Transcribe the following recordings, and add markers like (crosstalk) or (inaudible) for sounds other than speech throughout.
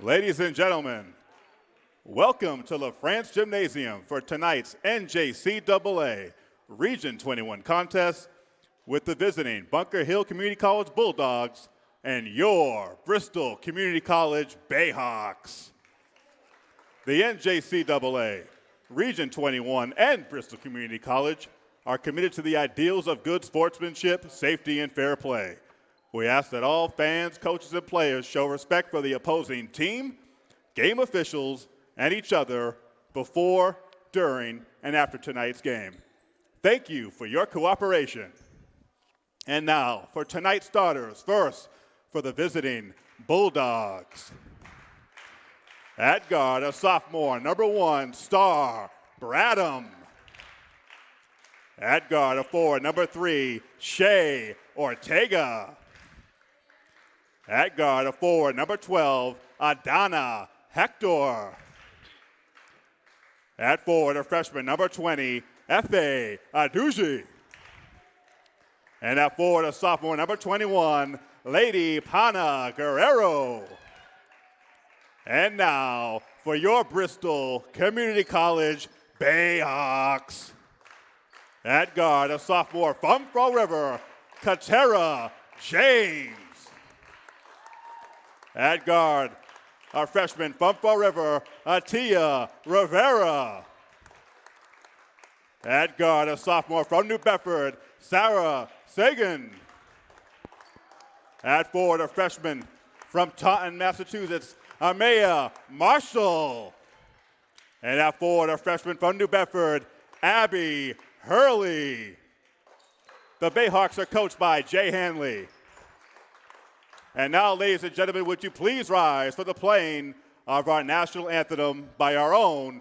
Ladies and gentlemen, welcome to LaFrance Gymnasium for tonight's NJCAA Region 21 contest with the visiting Bunker Hill Community College Bulldogs and your Bristol Community College Bayhawks. The NJCAA, Region 21, and Bristol Community College are committed to the ideals of good sportsmanship, safety, and fair play. We ask that all fans, coaches, and players show respect for the opposing team, game officials, and each other before, during, and after tonight's game. Thank you for your cooperation. And now for tonight's starters. First, for the visiting Bulldogs. At guard, a sophomore, number one, star, Bradham. At guard, a four, number three, Shea Ortega. At guard, a forward, number 12, Adana Hector. At forward, a freshman, number 20, F.A. Aduji. And at forward, a sophomore, number 21, Lady Pana Guerrero. And now, for your Bristol Community College Bayhawks. At guard, a sophomore from Fall River, Katera James. At guard, our freshman from Fall River, Atia Rivera. At guard, a sophomore from New Bedford, Sarah Sagan. At forward, a freshman from Taunton, Massachusetts, Amaya Marshall. And at forward, a freshman from New Bedford, Abby Hurley. The Bayhawks are coached by Jay Hanley. And now, ladies and gentlemen, would you please rise for the playing of our national anthem by our own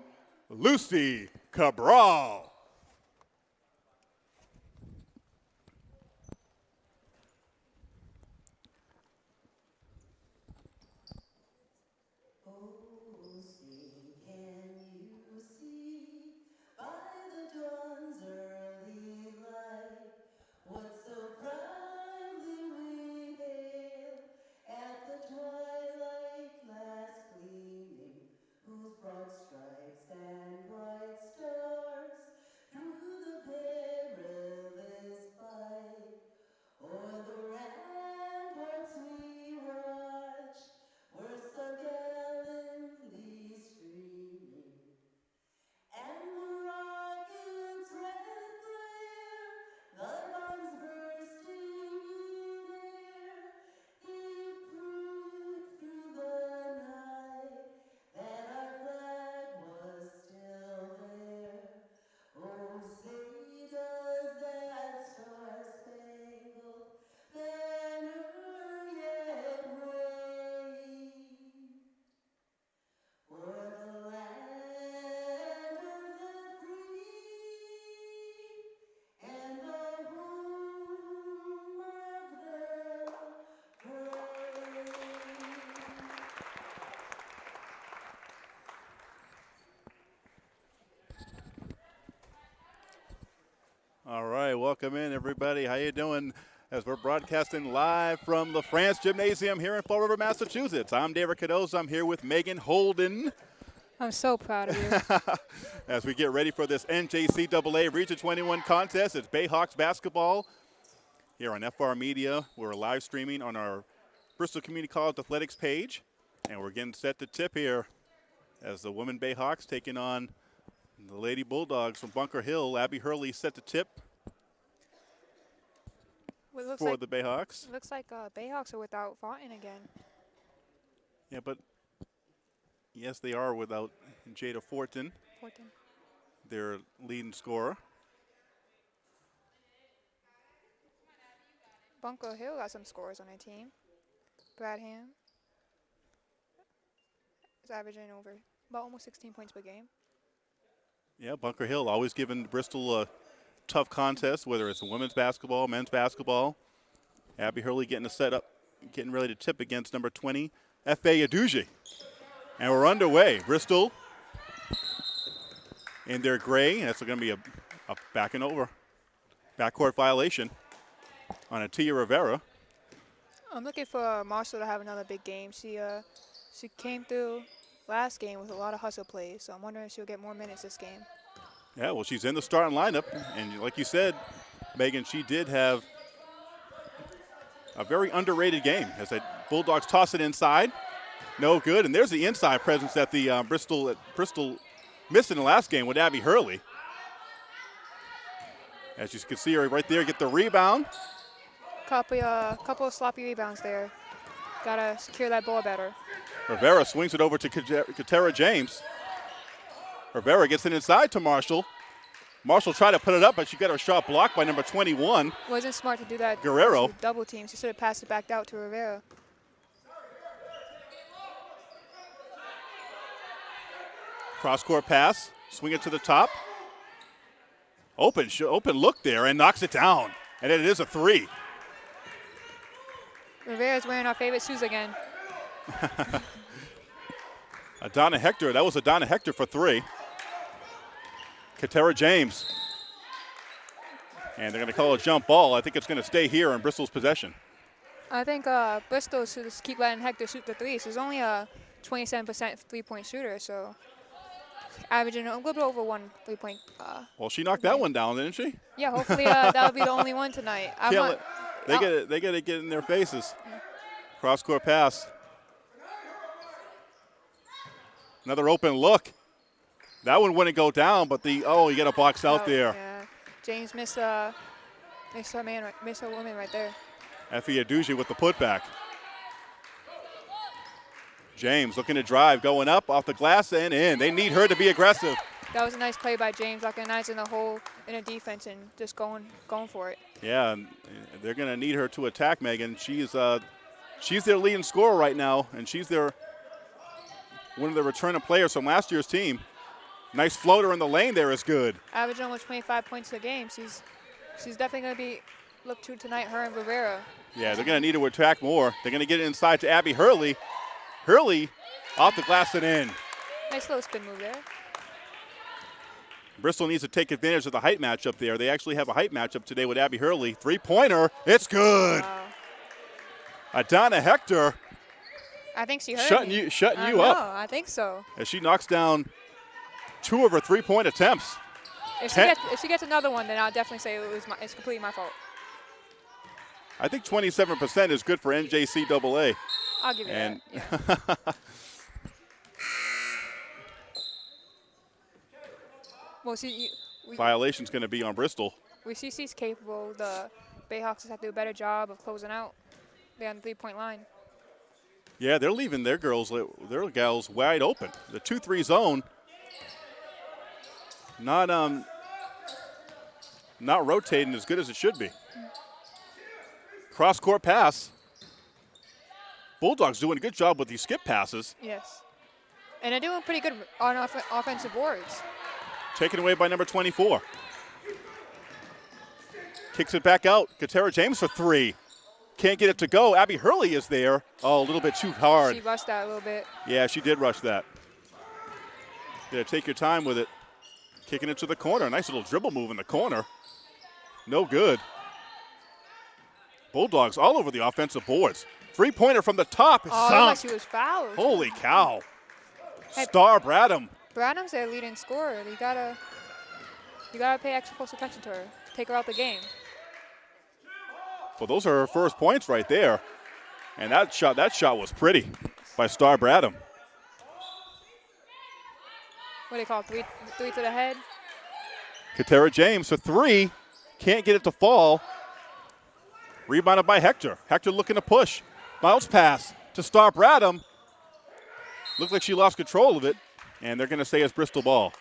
Lucy Cabral. Welcome in everybody. How you doing? As we're broadcasting live from the France Gymnasium here in Fall River, Massachusetts. I'm David Cadoz. I'm here with Megan Holden. I'm so proud of you. (laughs) As we get ready for this NJCAA Region 21 contest, it's Bayhawks basketball here on FR Media. We're live streaming on our Bristol Community College Athletics page, and we're getting set to tip here as the women Bayhawks taking on the Lady Bulldogs from Bunker Hill. Abby Hurley set to tip for like, the Bayhawks. Looks like uh, Bayhawks are without Fontaine again. Yeah, but yes, they are without Jada Fortin, Fortin. their leading scorer. Bunker Hill got some scores on their team. Bradham is averaging over about almost 16 points per game. Yeah, Bunker Hill always giving Bristol a tough contest, whether it's women's basketball, men's basketball. Abby Hurley getting a set up, getting ready to tip against number 20, F.A. Aduji. And we're underway. Bristol in their gray. That's going to be a, a back and over. Backcourt violation on Atia Rivera. I'm looking for Marshall to have another big game. She uh, She came through last game with a lot of hustle plays, so I'm wondering if she'll get more minutes this game. Yeah, well, she's in the starting lineup, and like you said, Megan, she did have a very underrated game as the Bulldogs toss it inside. No good, and there's the inside presence that the uh, Bristol Bristol missed in the last game with Abby Hurley. As you can see her right there, get the rebound. Couple, uh, couple of sloppy rebounds there. Gotta secure that ball better. Rivera swings it over to Katera James. Rivera gets it inside to Marshall. Marshall tried to put it up, but she got her shot blocked by number 21. Wasn't smart to do that. Guerrero. Double team. She should have passed it back out to Rivera. Cross court pass, swing it to the top. Open, open look there and knocks it down. And it is a three. Rivera's wearing our favorite shoes again. (laughs) Adana Hector, that was Adana Hector for three. Katera James. And they're going to call a jump ball. I think it's going to stay here in Bristol's possession. I think uh, Bristol should just keep letting Hector shoot the threes. He's only a 27% three-point shooter, so averaging a little bit over one three-point. Uh, well, she knocked that one down, didn't she? Yeah, hopefully uh, (laughs) that'll be the only one tonight. I want, they get it. They got to get in their faces. Yeah. Cross court pass. Another open look. That one wouldn't go down, but the oh, you got a box out oh, there. Yeah. James missed a missed a man, missed a woman right there. Effie Aduji with the putback. James looking to drive, going up off the glass and in. They need her to be aggressive. That was a nice play by James, recognizing the hole in a defense and just going going for it. Yeah, they're going to need her to attack Megan. She's uh, she's their leading scorer right now, and she's their one of the returning players from last year's team. Nice floater in the lane there is good. Average almost 25 points a game. She's she's definitely going to be looked to tonight, her and Rivera. Yeah, they're going to need to attack more. They're going to get it inside to Abby Hurley. Hurley off the glass and in. Nice little spin move there. Bristol needs to take advantage of the height matchup there. They actually have a height matchup today with Abby Hurley. Three-pointer, it's good. Wow. Adana Hector. I think she heard shutting me. you, shutting I you know, up. I think so. As she knocks down two of her three-point attempts. If she, gets, if she, gets, another one, then I'll definitely say it was my, it's completely my fault. I think 27% is good for NJCAA. I'll give you and that. Yeah. (laughs) well, see, we, Violation's going to be on Bristol. We see she's capable. The Bayhawks have to do a better job of closing out. They're on the three-point line. Yeah, they're leaving their girls, their gals wide open. The two-three zone, not um, not rotating as good as it should be. Cross court pass. Bulldogs doing a good job with these skip passes. Yes. And they're doing pretty good on off offensive boards. Taken away by number 24. Kicks it back out. Katera James for three. Can't get it to go. Abby Hurley is there. Oh, a little bit too hard. She rushed that a little bit. Yeah, she did rush that. Yeah, take your time with it. Kicking it to the corner. Nice little dribble move in the corner. No good. Bulldogs all over the offensive boards. Three pointer from the top. Oh, like she was fouled. Holy cow. Hey, Star Bradham. Bradham's their leading scorer. You gotta, you gotta pay extra close attention to her. Take her out the game. Well, those are her first points right there. And that shot, that shot was pretty by Star Bradham. What do you call it? Three, three to the head? Katera James for three. Can't get it to fall. Rebounded by Hector. Hector looking to push. Bounce pass to Star Bradham. Looks like she lost control of it, and they're going to say it's Bristol ball.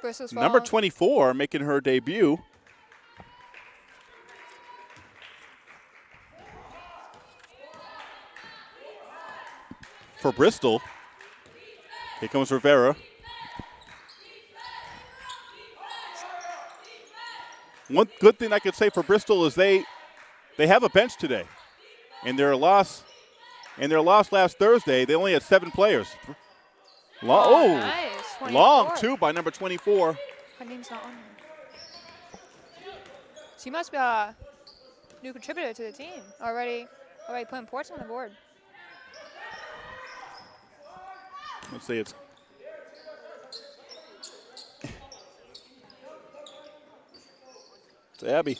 Bristol's Number 24 making her debut. For Bristol, here comes Rivera. One good thing I could say for Bristol is they they have a bench today. In their loss, in their loss last Thursday, they only had seven players. Long, oh, oh nice. long two by number 24. Her name's not on here. She must be a new contributor to the team already. Already putting Ports on the board. Let's see, it's it's Abby.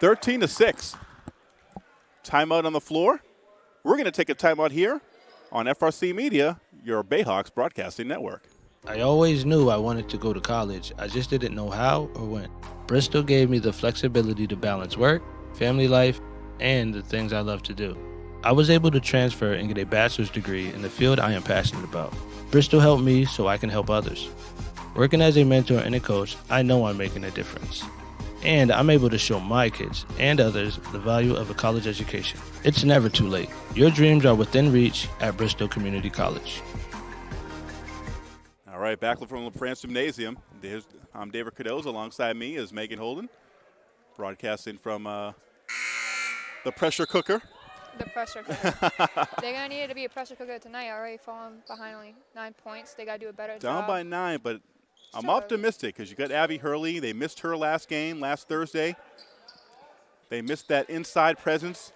Thirteen to six. Timeout on the floor. We're going to take a timeout here on FRC Media, your Bayhawks broadcasting network. I always knew I wanted to go to college. I just didn't know how or when. Bristol gave me the flexibility to balance work, family life, and the things I love to do. I was able to transfer and get a bachelor's degree in the field I am passionate about. Bristol helped me so I can help others. Working as a mentor and a coach, I know I'm making a difference. And I'm able to show my kids and others the value of a college education. It's never too late. Your dreams are within reach at Bristol Community College. All right, back from LaFrance Gymnasium. There's, I'm David Cadoz. Alongside me is Megan Holden, broadcasting from uh, the pressure cooker. The pressure cooker. (laughs) They're going to need it to be a pressure cooker tonight. Already falling behind only nine points. They got to do a better job. Down job. by nine, but I'm optimistic because you got Abby Hurley. They missed her last game last Thursday. They missed that inside presence.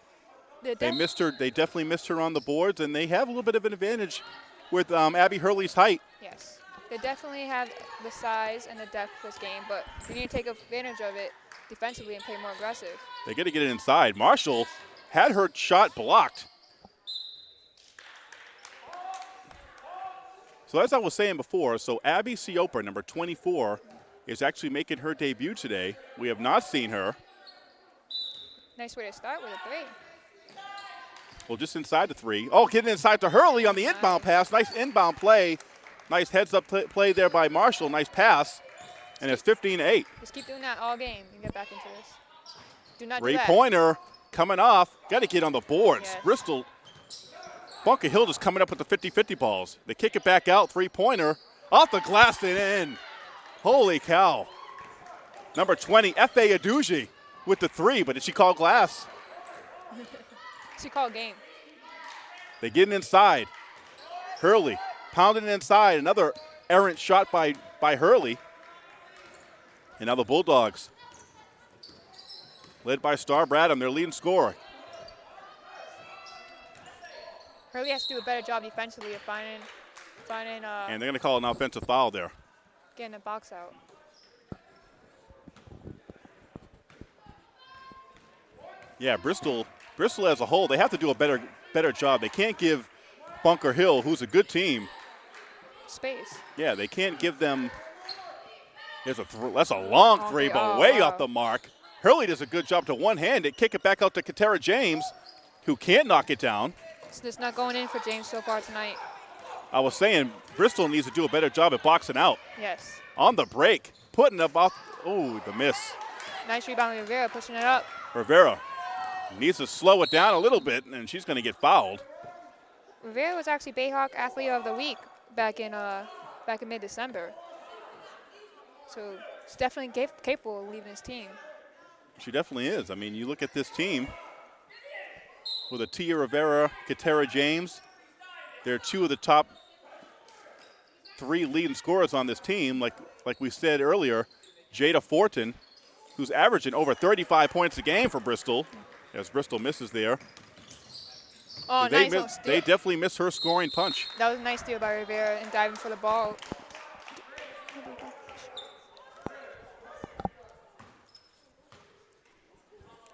They missed her. They definitely missed her on the boards, and they have a little bit of an advantage with um, Abby Hurley's height. Yes. They definitely have the size and the depth this game, but you need to take advantage of it defensively and play more aggressive. They got to get it inside. Marshall had her shot blocked. So as I was saying before, so Abby Sioper, number 24, is actually making her debut today. We have not seen her. Nice way to start with a three. Well, just inside the three. Oh, getting inside to Hurley on the inbound pass. Nice inbound play. Nice heads up pl- play there by Marshall. Nice pass. And it's 15 8. Just keep doing that all game and get back into this. Do not do Three that. pointer coming off. Got to get on the boards. Yes. Bristol, Bunker Hill just coming up with the 50 50 balls. They kick it back out. Three pointer off the glass and in. Holy cow. Number 20, F.A. Aduji with the three, but did she call glass? (laughs) She called game. They getting inside. Hurley pounding inside. Another errant shot by, by Hurley. And now the Bulldogs, led by Star Bradham, their leading scorer. Hurley has to do a better job defensively of finding, finding, uh, And they're going to call an offensive foul there. getting the box out. Yeah, Bristol, Bristol as a whole, they have to do a better, better job. They can't give Bunker Hill, who's a good team, Space. yeah, they can't give them. There's a th- that's a long Oh, three, but oh, way wow. off the mark. Hurley does a good job to one hand it, kick it back out to Katera James, who can't knock it down. It's just not going in for James so far tonight. I was saying Bristol needs to do a better job at boxing out Yes. on the break, putting up off. Oh, the miss. Nice rebound Rivera, pushing it up. Rivera needs to slow it down a little bit, and she's going to get fouled. Rivera was actually Bayhawk Athlete of the Week back in uh, back in mid-December. So he's definitely cap- capable of leaving his team. She definitely is. I mean, you look at this team with Atia Rivera, Katera James. They're two of the top three leading scorers on this team. Like like we said earlier, Jada Fortin, who's averaging over 35 points a game for Bristol, as Bristol misses there. Oh, they, nice miss- oh, they definitely miss her scoring punch. that was a nice steal by Rivera and diving for the ball.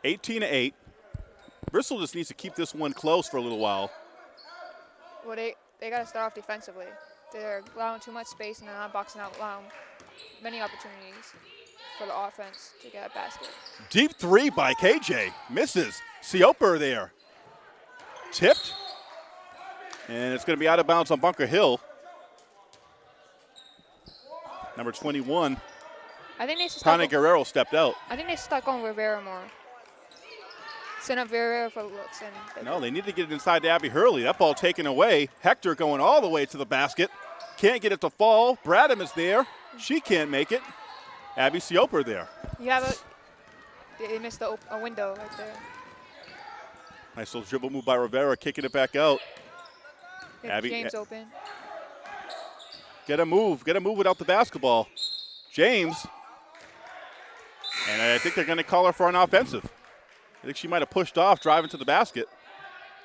18 to 8. Bristol just needs to keep this one close for a little while. Well, they, they got to start off defensively. They're allowing too much space and they're not boxing out, allowing many opportunities for the offense to get a basket. Deep three by KJ. Misses. Sioper there. Tipped. And it's going to be out of bounds on Bunker Hill. Number 21, I think they should start. Guerrero stepped out. I think they stuck on Rivera more. Send up Rivera for looks and. No, they need to get it inside to Abby Hurley. That ball taken away. Hector going all the way to the basket. Can't get it to fall. Bradham is there. She can't make it. Abby Sioper there. You have a. They missed the op- a window right there. Nice little dribble move by Rivera, kicking it back out. Abby- James open. Get a move. Get a move without the basketball. James. And I think they're going to call her for an offensive. I think she might have pushed off driving to the basket.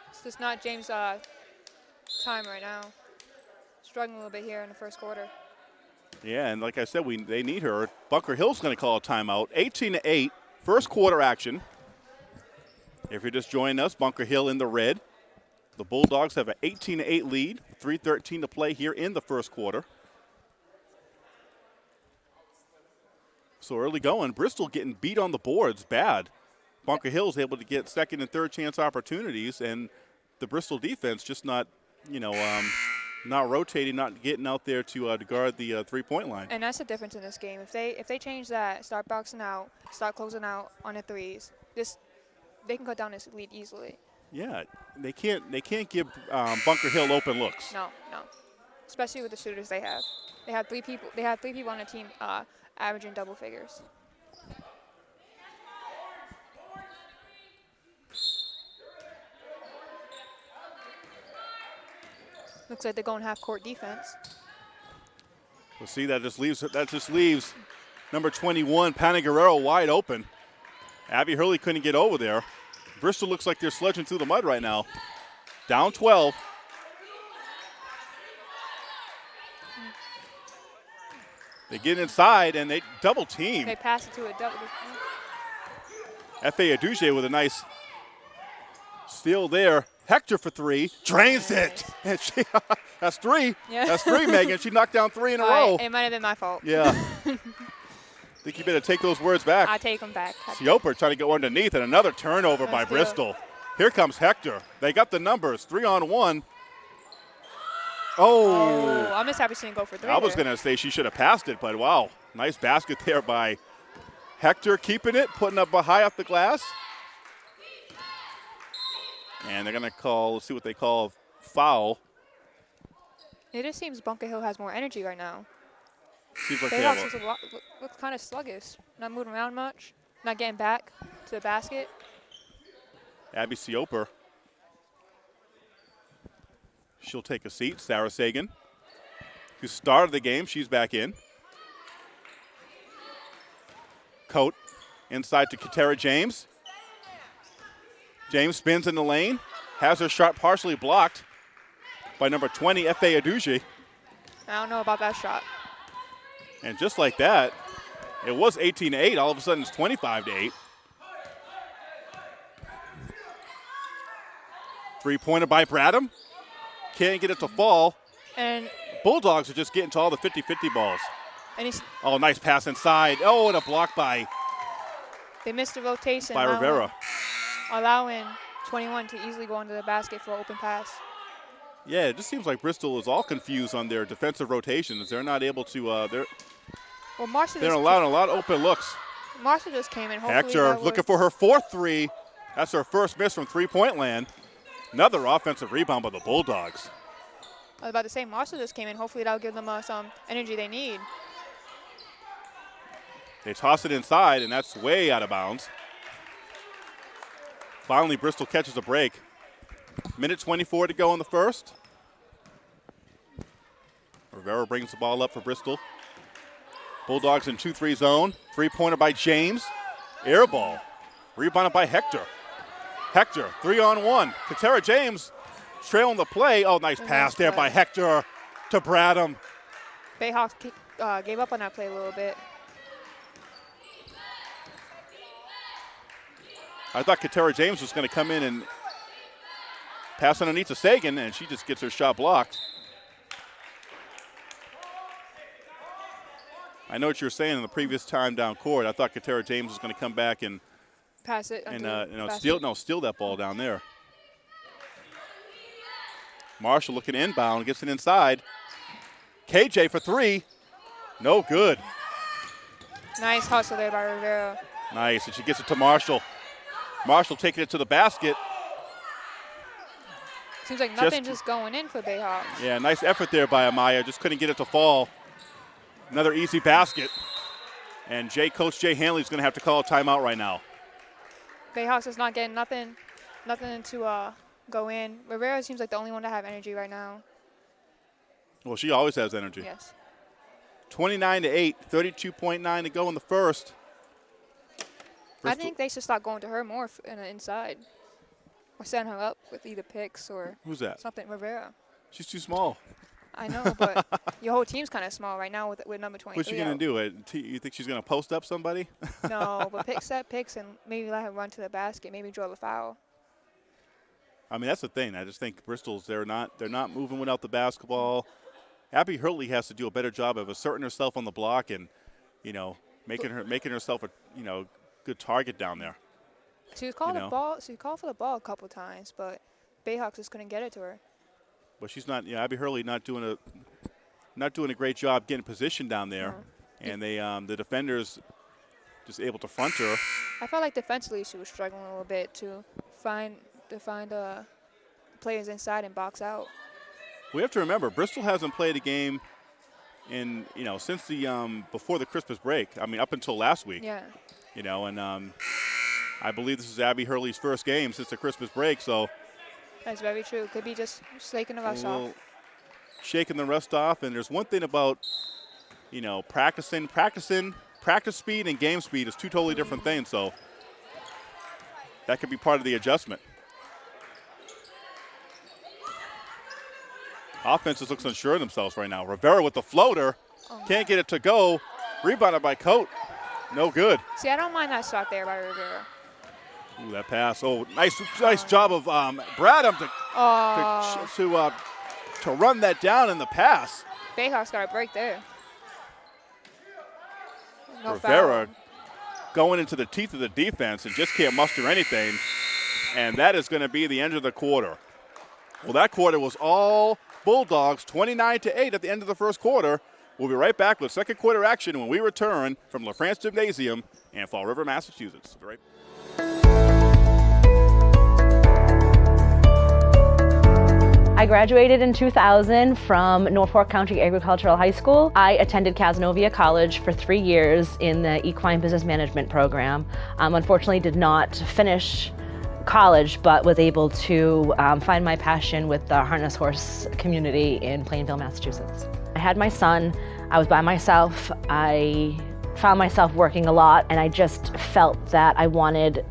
It's just not James' uh, time right now. Struggling a little bit here in the first quarter. Yeah, and like I said, we they need her. Bunker Hill's going to call a timeout. 18 to 8, first quarter action. If you're just joining us, Bunker Hill in the red. The Bulldogs have an 18-8 lead, 3:13 to play here in the first quarter. So early going, Bristol getting beat on the boards bad. Bunker Hill's able to get second and third chance opportunities, and the Bristol defense just not, you know, um, not rotating, not getting out there to, uh, to guard the uh, three-point line. And that's the difference in this game. If they if they change that, start boxing out, start closing out on the threes, this they can cut down this lead easily. Yeah, they can't they can't give um, Bunker Hill open looks. No, no. Especially with the shooters they have. They have three people. They have three people on the team uh, averaging double figures. Looks like they're going half court defense. We'll see that just leaves that just leaves number 21 Pana Guerrero wide open. Abby Hurley couldn't get over there. Bristol looks like they're sledging through the mud right now. Down 12. They get inside and they double team. They pass it to a double. F.A. Aduji with a nice steal there. Hector for three. Drains it. (laughs) And she, (laughs) that's three. Yeah. That's three, Megan. She knocked down three in a (laughs) All right, row. It might have been my fault. Yeah. Think you better take those words back. I take them back. Sioper trying to go underneath and another turnover by Let's it. Bristol. Here comes Hector. They got the numbers. Three on one. Oh. Oh, I'm just happy she didn't go for three. I was going to say she should have passed it, but wow. Nice basket there by Hector keeping it, putting up a high off the glass. And they're going to call, let's see what they call foul. It just seems Bunker Hill has more energy right now. Seems like Bayhawks a- looks, a lot, look, look kind of sluggish. Not moving around much. Not getting back to the basket. Abby Sioper. She'll take a seat. Sarah Sagan, who started the game, she's back in. Coat inside to Katera James. James spins in the lane, has her shot partially blocked by number 20, F.A. Aduji. I don't know about that shot. And just like that, it was 18 to 8. All of a sudden, it's 25 to 8. Three pointer by Bradham. Can't get it to fall. And Bulldogs are just getting to all the 50 50 balls. and he's, Oh, nice pass inside. Oh, and a block by, they missed the rotation. by allowing- Rivera. Allowing 21 to easily go into the basket for an open pass. Yeah, it just seems like Bristol is all confused on their defensive rotations. They're not able to, uh, they're, Well, Marshall they're allowing a lot of open looks. Marshall just came in. Hector looking for her fourth three. That's her first miss from three point land. Another offensive rebound by the Bulldogs. I was about to say Marshall just came in. Hopefully that'll give them uh, some energy they need. They toss it inside, and that's way out of bounds. Finally, Bristol catches a break. Minute 24 to go in the first. Rivera brings the ball up for Bristol. Bulldogs in 2 3 zone. Three pointer by James. Air ball. Rebounded by Hector. Hector, three on one. Katera James trailing the play. Oh, nice Nice pass there by. Hector to Bradham. Bayhawks uh, gave up on that play a little bit. I thought Katera James was going to come in and pass underneath to Sagan, and she just gets her shot blocked. I know what you were saying in the previous time down court. I thought Katera James was going to come back and Pass it. and uh, you know steal no steal that ball down there. Marshall looking inbound, gets it inside. KJ for three, no good. Nice hustle there by Rivera. Nice, and she gets it to Marshall. Marshall taking it to the basket. Seems like nothing just, going in for Bayhawks. Yeah, nice effort there by Amaya. Just couldn't get it to fall. Another easy basket. And Jay, Coach Jay Hanley's going to have to call a timeout right now. Bayhawks is not getting nothing, nothing to uh, go in. Rivera seems like the only one to have energy right now. Well, she always has energy. Yes. 29 to 8, 32.9 to go in the first. I think they should start going to her more in the inside, or send her up with either picks or Who's that? something. Rivera. She's too small. I know, but (laughs) your whole team's kind of small right now with with number 23. What's she gonna do? Uh, You think she's gonna post up somebody? No, (laughs) but pick set picks and maybe let her run to the basket, maybe draw the foul. I mean, that's the thing. I just think Bristol's they're not they're not moving without the basketball. Abby Hurley has to do a better job of asserting herself on the block and, you know, making her making herself a you know good target down there. She was called know. the ball. She called for the ball a couple times, but Bayhawks just couldn't get it to her. But she's not. You know, Abby Hurley not doing a not doing a great job getting position down there, No. and they um, the defenders just able to front her. I felt like defensively she was struggling a little bit to find to find uh, players inside and box out. We have to remember Bristol hasn't played a game in you know since the um, before the Christmas break. I mean, up until last week. Yeah, You know, and um, I believe this is Abby Hurley's first game since the Christmas break. So that's very true. Could be just shaking the a rust off. shaking the rust off. And there's one thing about you know practicing, practicing, practice speed and game speed is two totally different things. So that could be part of the adjustment. Offenses looks unsure of themselves right now. Rivera with the floater, oh, can't get it to go. Rebounded by Coat, no good. See, I don't mind that shot there by Rivera. Ooh, that pass. Oh, nice, nice job of um, Bradham to Oh, to, to, uh, to run that down in the pass. Bayhawks got a break there. No Rivera foul. going into the teeth of the defense and just can't muster anything. And that is going to be the end of the quarter. Well, that quarter was all Bulldogs, 29 to 8 at the end of the first quarter. We'll be right back with second quarter action when we return from LaFrance Gymnasium in Fall River, Massachusetts. Right I graduated in 2000 from Norfolk County Agricultural High School. I attended Cazenovia College for three years in the Equine Business Management program. Um, unfortunately, did not finish college, but was able to um, find my passion with the harness horse community in Plainville, Massachusetts. I had my son. I was by myself. I found myself working a lot, and I just felt that I wanted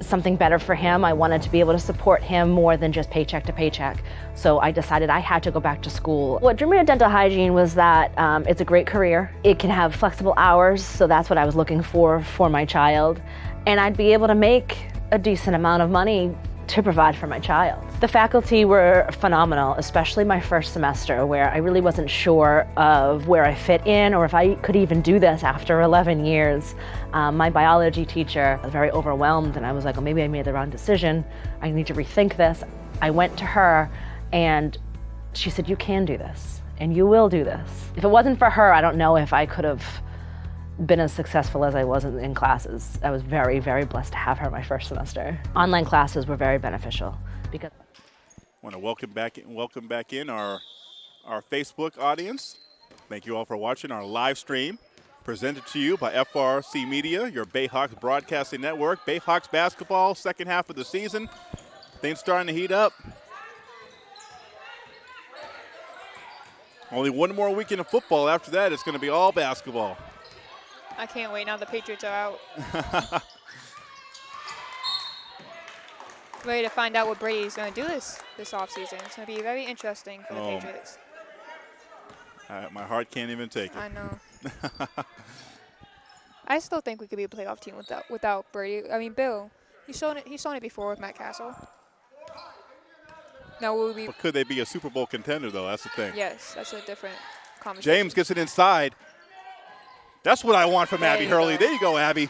something better for him. I wanted to be able to support him more than just paycheck to paycheck. So I decided I had to go back to school. What drew me to dental hygiene was that um, it's a great career. It can have flexible hours, so that's what I was looking for for my child. And I'd be able to make a decent amount of money to provide for my child. The faculty were phenomenal, especially my first semester, where I really wasn't sure of where I fit in or if I could even do this after 11 years. Um, my biology teacher was very overwhelmed, and I was like, oh, maybe I made the wrong decision. I need to rethink this. I went to her, and she said, You can do this, and you will do this. If it wasn't for her, I don't know if I could have been as successful as I was in, in classes. I was very, very blessed to have her my first semester. Online classes were very beneficial because I want to welcome back in, welcome back in our our Facebook audience. Thank you all for watching our live stream presented to you by FRC Media, your Bayhawks broadcasting network. Bayhawks basketball, second half of the season. Things starting to heat up. Only one more weekend of football. After that, it's going to be all basketball. I can't wait now the Patriots are out. (laughs) Ready to find out what Brady's going to do this this offseason. It's going to be very interesting for the Oh. Patriots. Uh, my heart can't even take it. I know. (laughs) I still think we could be a playoff team without without Brady. I mean, Bill, he's shown it. He's shown it before with Matt Cassel. Now will we? But could they be a Super Bowl contender, though? That's the thing. Yes, that's a different conversation. James gets it inside. That's what I want from Abby Hurley. go. There you go, Abby.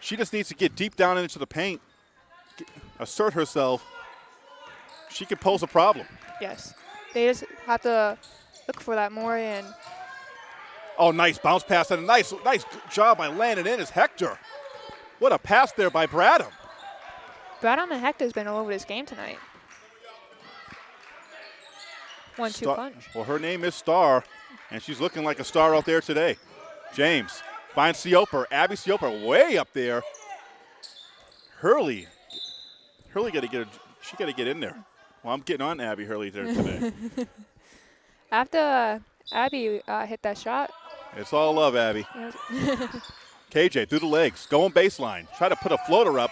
She just needs to get deep down into the paint, get- assert herself. She could pose a problem. Yes, they just have to look for that more. And Oh, nice bounce pass and a nice, nice job by landing in is Hector. What a pass there by Bradham. Bradham and Hector's been all over this game tonight. One-two punch. Well, her name is Star, and she's looking like a star out there today. James finds Sioper. Abby Sioper way up there. Hurley. Hurley got to get. A, she got to get in there. Well, I'm getting on Abby Hurley there today. (laughs) After uh, Abby uh, hit that shot, it's all love, Abby. (laughs) KJ through the legs, going baseline. Try to put a floater up,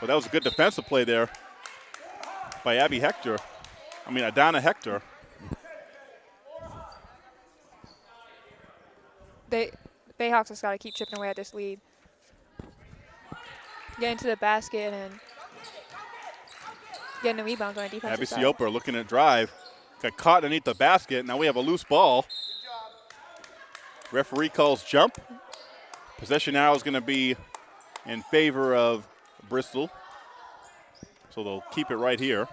but that was a good defensive play there by Abby Hector. I mean, Adana Hector. They Bayhawks just got to keep chipping away at this lead. Get into the basket and getting the rebounds on the defensive Abby side. Sioper looking to drive. Got caught underneath the basket. Now we have a loose ball. Referee calls jump. Possession now is going to be in favor of Bristol. So they'll keep it right here.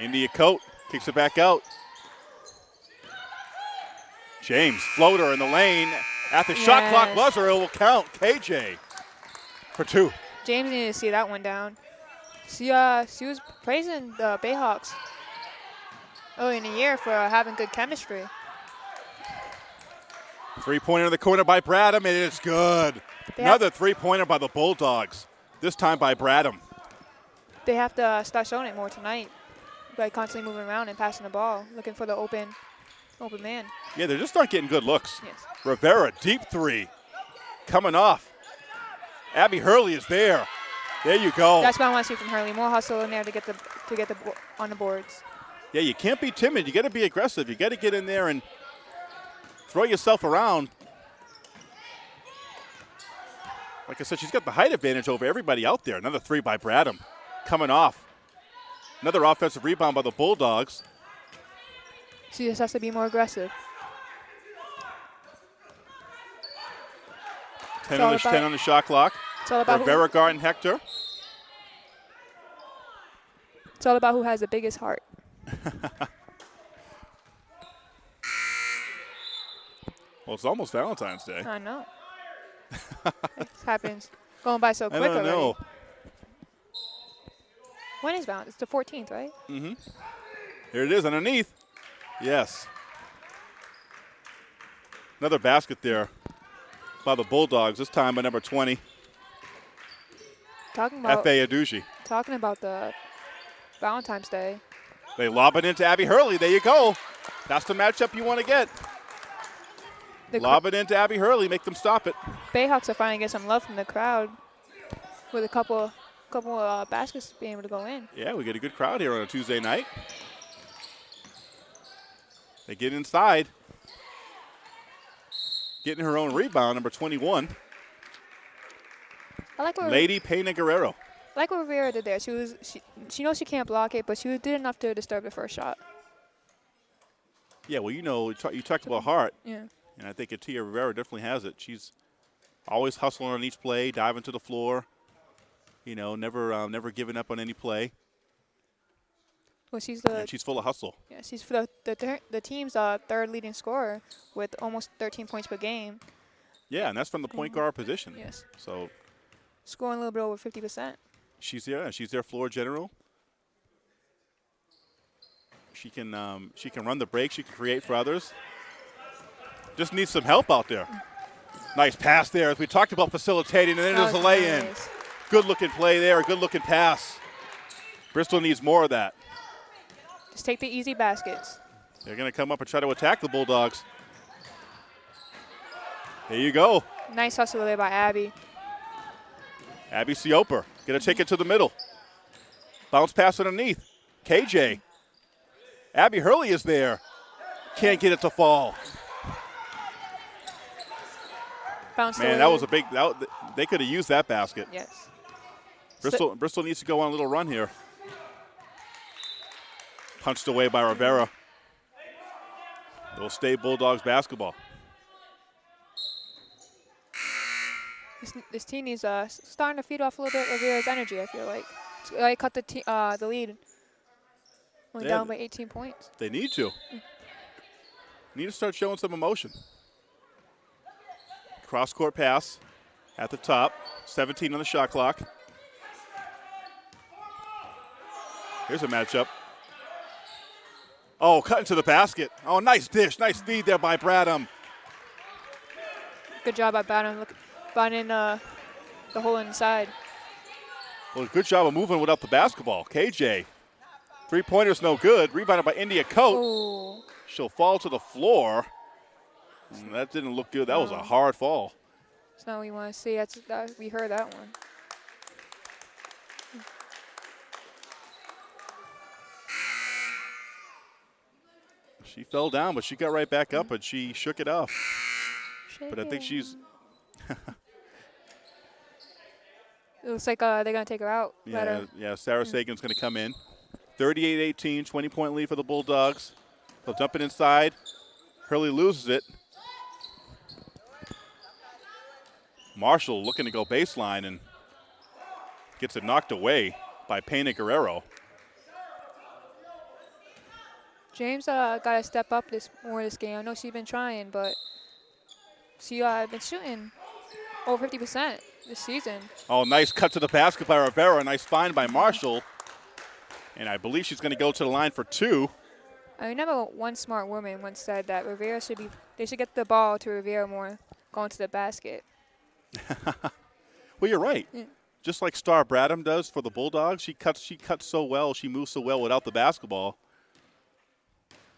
India Coat kicks it back out. James, floater in the lane. At the shot clock buzzer, it will count. KJ for two. James needed to see that one down. She uh she was praising the Bayhawks early in the year for having good chemistry. Three pointer in the corner by Bradham, and it's good. They Another three pointer by the Bulldogs, this time by Bradham. They have to uh, start showing it more tonight by constantly moving around and passing the ball, looking for the open open man. Yeah, they're just not getting good looks. Yes. Rivera, deep three, coming off. Abby Hurley is there. There you go. That's what I want to see from Hurley. More hustle in there to get the to get the on the boards. yeah, you can't be timid. You got to be aggressive. You got to get in there and throw yourself around. Like I said, she's got the height advantage over everybody out there. Another three by Bradham, coming off. Another offensive rebound by the Bulldogs. She just has to be more aggressive. 10 on, the, about- 10 on the shot clock. It's all about who, Rivera guarding Hector. it's all about who has the biggest heart. (laughs) Well, it's almost Valentine's Day. I know. (laughs) it happens. Going by so I don't already. know. When is Valentine's? It's the 14th, right? Mm-hmm. Here it is underneath. Yes. Another basket there by the Bulldogs, this time by number 20, Talking about F.A. Aduji. talking about the Valentine's Day. They lob it into Abby Hurley. There you go. That's the matchup you want to get. The Lob it into Abby Hurley, make them stop it. Bayhawks are finally getting some love from the crowd with a couple couple uh, baskets being able to go in. Yeah, we get a good crowd here on a Tuesday night. They get inside. Getting her own rebound, number 21, I like what Lady Pena Guerrero. I like what Rivera did there. She was she she knows she can't block it, but she did enough to disturb the first shot. Yeah, well, you know, you talk- talked about heart, Yeah. and I think Atia Rivera definitely has it. She's always hustling on each play, diving to the floor. You know, never um, never giving up on any play. Well, she's the And she's full of hustle. yeah, she's the the, the team's uh, third leading scorer with almost 13 points per game. Yeah, and that's from the point guard position. Yes. So Scoring a little bit over 50%. she's there. She's their floor general. She can um, she can run the break. She can create for others. Just needs some help out there. Nice pass there. As we talked about facilitating, and then there's a lay in. nice. Good looking play there. Good looking pass. Bristol needs more of that. Just take the easy baskets. They're going to come up and try to attack the Bulldogs. There you go. Nice hustle there by Abby. Abby Sioper going to take it to the middle. Bounce pass underneath. KJ. Abby Hurley is there. Can't get it to fall. Bounced Man, away. that was a big. That, they could have used that basket. yes. Bristol, Bristol needs to go on a little run here. Punched away by Rivera. It'll stay Bulldogs basketball. This, this team is uh, starting to feed off a little bit of Rivera's energy. I feel like. I cut the uh, the lead. Went Yeah, down by 18 points. They need to. Need to start showing some emotion. Cross court pass at the top. 17 on the shot clock. Here's a matchup. Oh, cut into the basket. Oh, nice dish. Nice feed there by Bradham. Good job by. Look, finding uh, the hole inside. Well, good job of moving without the basketball. KJ Three pointers no good. Rebounded by India Coat. She'll fall to the floor. Mm, That didn't look good. That was a hard fall. it's not what you want to see. That's that, we heard that one. She fell down, but she got right back up and she shook it off. But I think she's It looks like uh, they're gonna take her out. Yeah, her- yeah. Sarah Sagan's going to come in. 38-18, 20 point lead for the Bulldogs. They'll dump it inside. Hurley loses it. Marshall looking to go baseline and gets it knocked away by Pena Guerrero. James uh, got to step up this more this game. I know she's been trying, but she uh, been shooting over 50% this season. Oh, nice cut to the basket by Rivera. Nice find by Marshall. And I believe she's going to go to the line for two. I remember one smart woman once said that Rivera should be they should get the ball to Rivera more going to the basket. (laughs) Well, you're right. Yeah. Just like Star Bradham does for the Bulldogs, she cuts. She cuts so well. She moves so well without the basketball.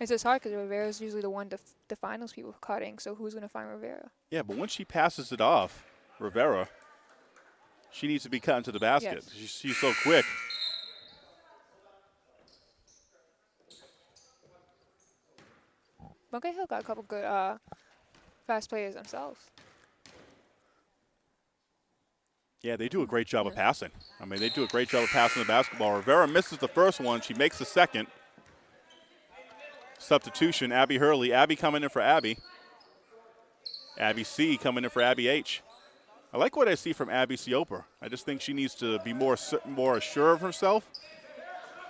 It's just hard because Rivera's usually the one to, to find those people cutting. So who's gonna find Rivera? Yeah, but once she passes it off, Rivera, she needs to be cut into the basket. Yes. She's, she's so quick. Bunker Hill got a couple good uh, fast players themselves. Yeah, they do a great job of passing. I mean, they do a great job of passing the basketball. Rivera misses the first one. She makes the second. Substitution, Abby Hurley. Abby coming in for Abby. Abby C coming in for Abby H. I like what I see from Abby Sioper. I just think she needs to be more more sure of herself.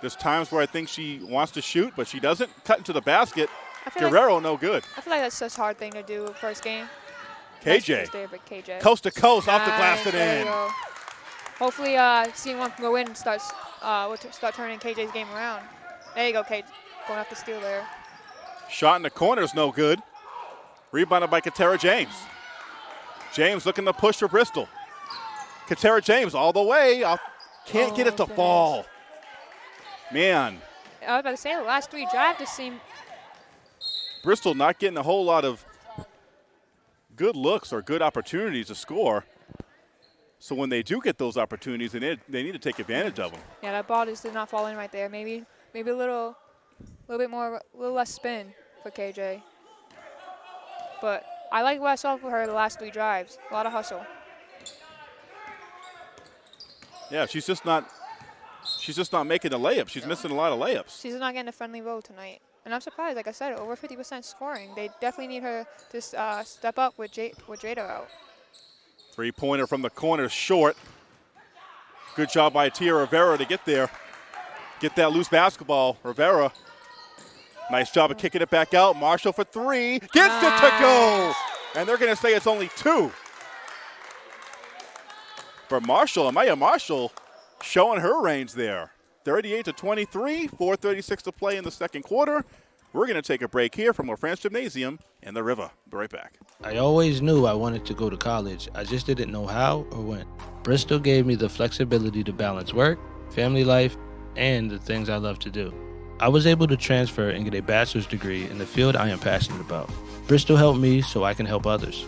There's times where I think she wants to shoot, but she doesn't. Cut into the basket. Feel like Guerrero, no good. I feel like that's such a hard thing to do first game. KJ, KJ. coast to coast, off the glass and in. Hopefully, uh, seeing one can go in and starts uh, will start turning KJ's game around. There you go, KJ. Going off the steal there. Shot in the corner is no good. Rebounded by Katera James. James looking to push for Bristol. Katera James all the way. Off- Can't get Oh, it to oh, goodness. fall. Man, I was about to say the last three drives just seem Bristol not getting a whole lot of good looks or good opportunities to score. So when they do get those opportunities, they need, they need to take advantage of them. yeah that ball just did not fall in right there. Maybe maybe a little little bit more a little less spin for KJ. But I like what I saw for her the last three drives. A lot of hustle. Yeah, she's just not she's just not making the layups. She's missing a lot of layups. She's not getting a friendly roll tonight. And I'm surprised, like I said, over 50% scoring. They definitely need her to uh, step up with, J- with Jada out. Three pointer from the corner, short. Good job by Tia Rivera to get there. Get that loose basketball. Rivera. Nice job of kicking it back out. Marshall for three. Gets it to go. And they're going to say it's only two. For Marshall, Amaya Marshall showing her range there. 38 to 23, 436 to play in the second quarter. We're going to take a break here from LaFrance Gymnasium in the River. Be right back. I always knew I wanted to go to college. I just didn't know how or when. Bristol gave me the flexibility to balance work, family life, and the things I love to do. I was able to transfer and get a bachelor's degree in the field I am passionate about. Bristol helped me so I can help others.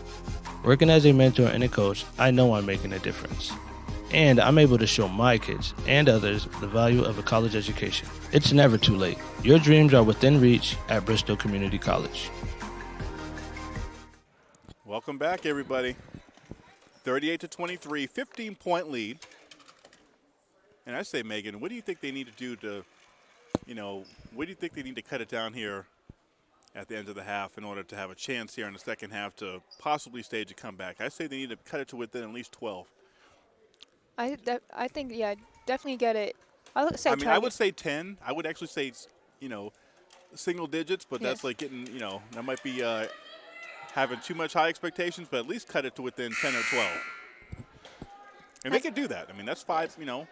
Working as a mentor and a coach, I know I'm making a difference. And I'm able to show my kids and others the value of a college education. It's never too late. Your dreams are within reach at Bristol Community College. Welcome back, everybody. 38 to 23, 15 point lead. And I say, Megan, what do you think they need to do to, you know, what do you think they need to cut it down here at the end of the half in order to have a chance here in the second half to possibly stage a comeback? I say they need to cut it to within at least 12. I, I think, yeah, definitely get it. I would say I mean, I would say 10. I would actually say, you know, single digits, but that's Yes. like getting, you know, that might be uh, having too much high expectations, but at least cut it to within 10 or 12. And they could do that. I mean, that's five, you know,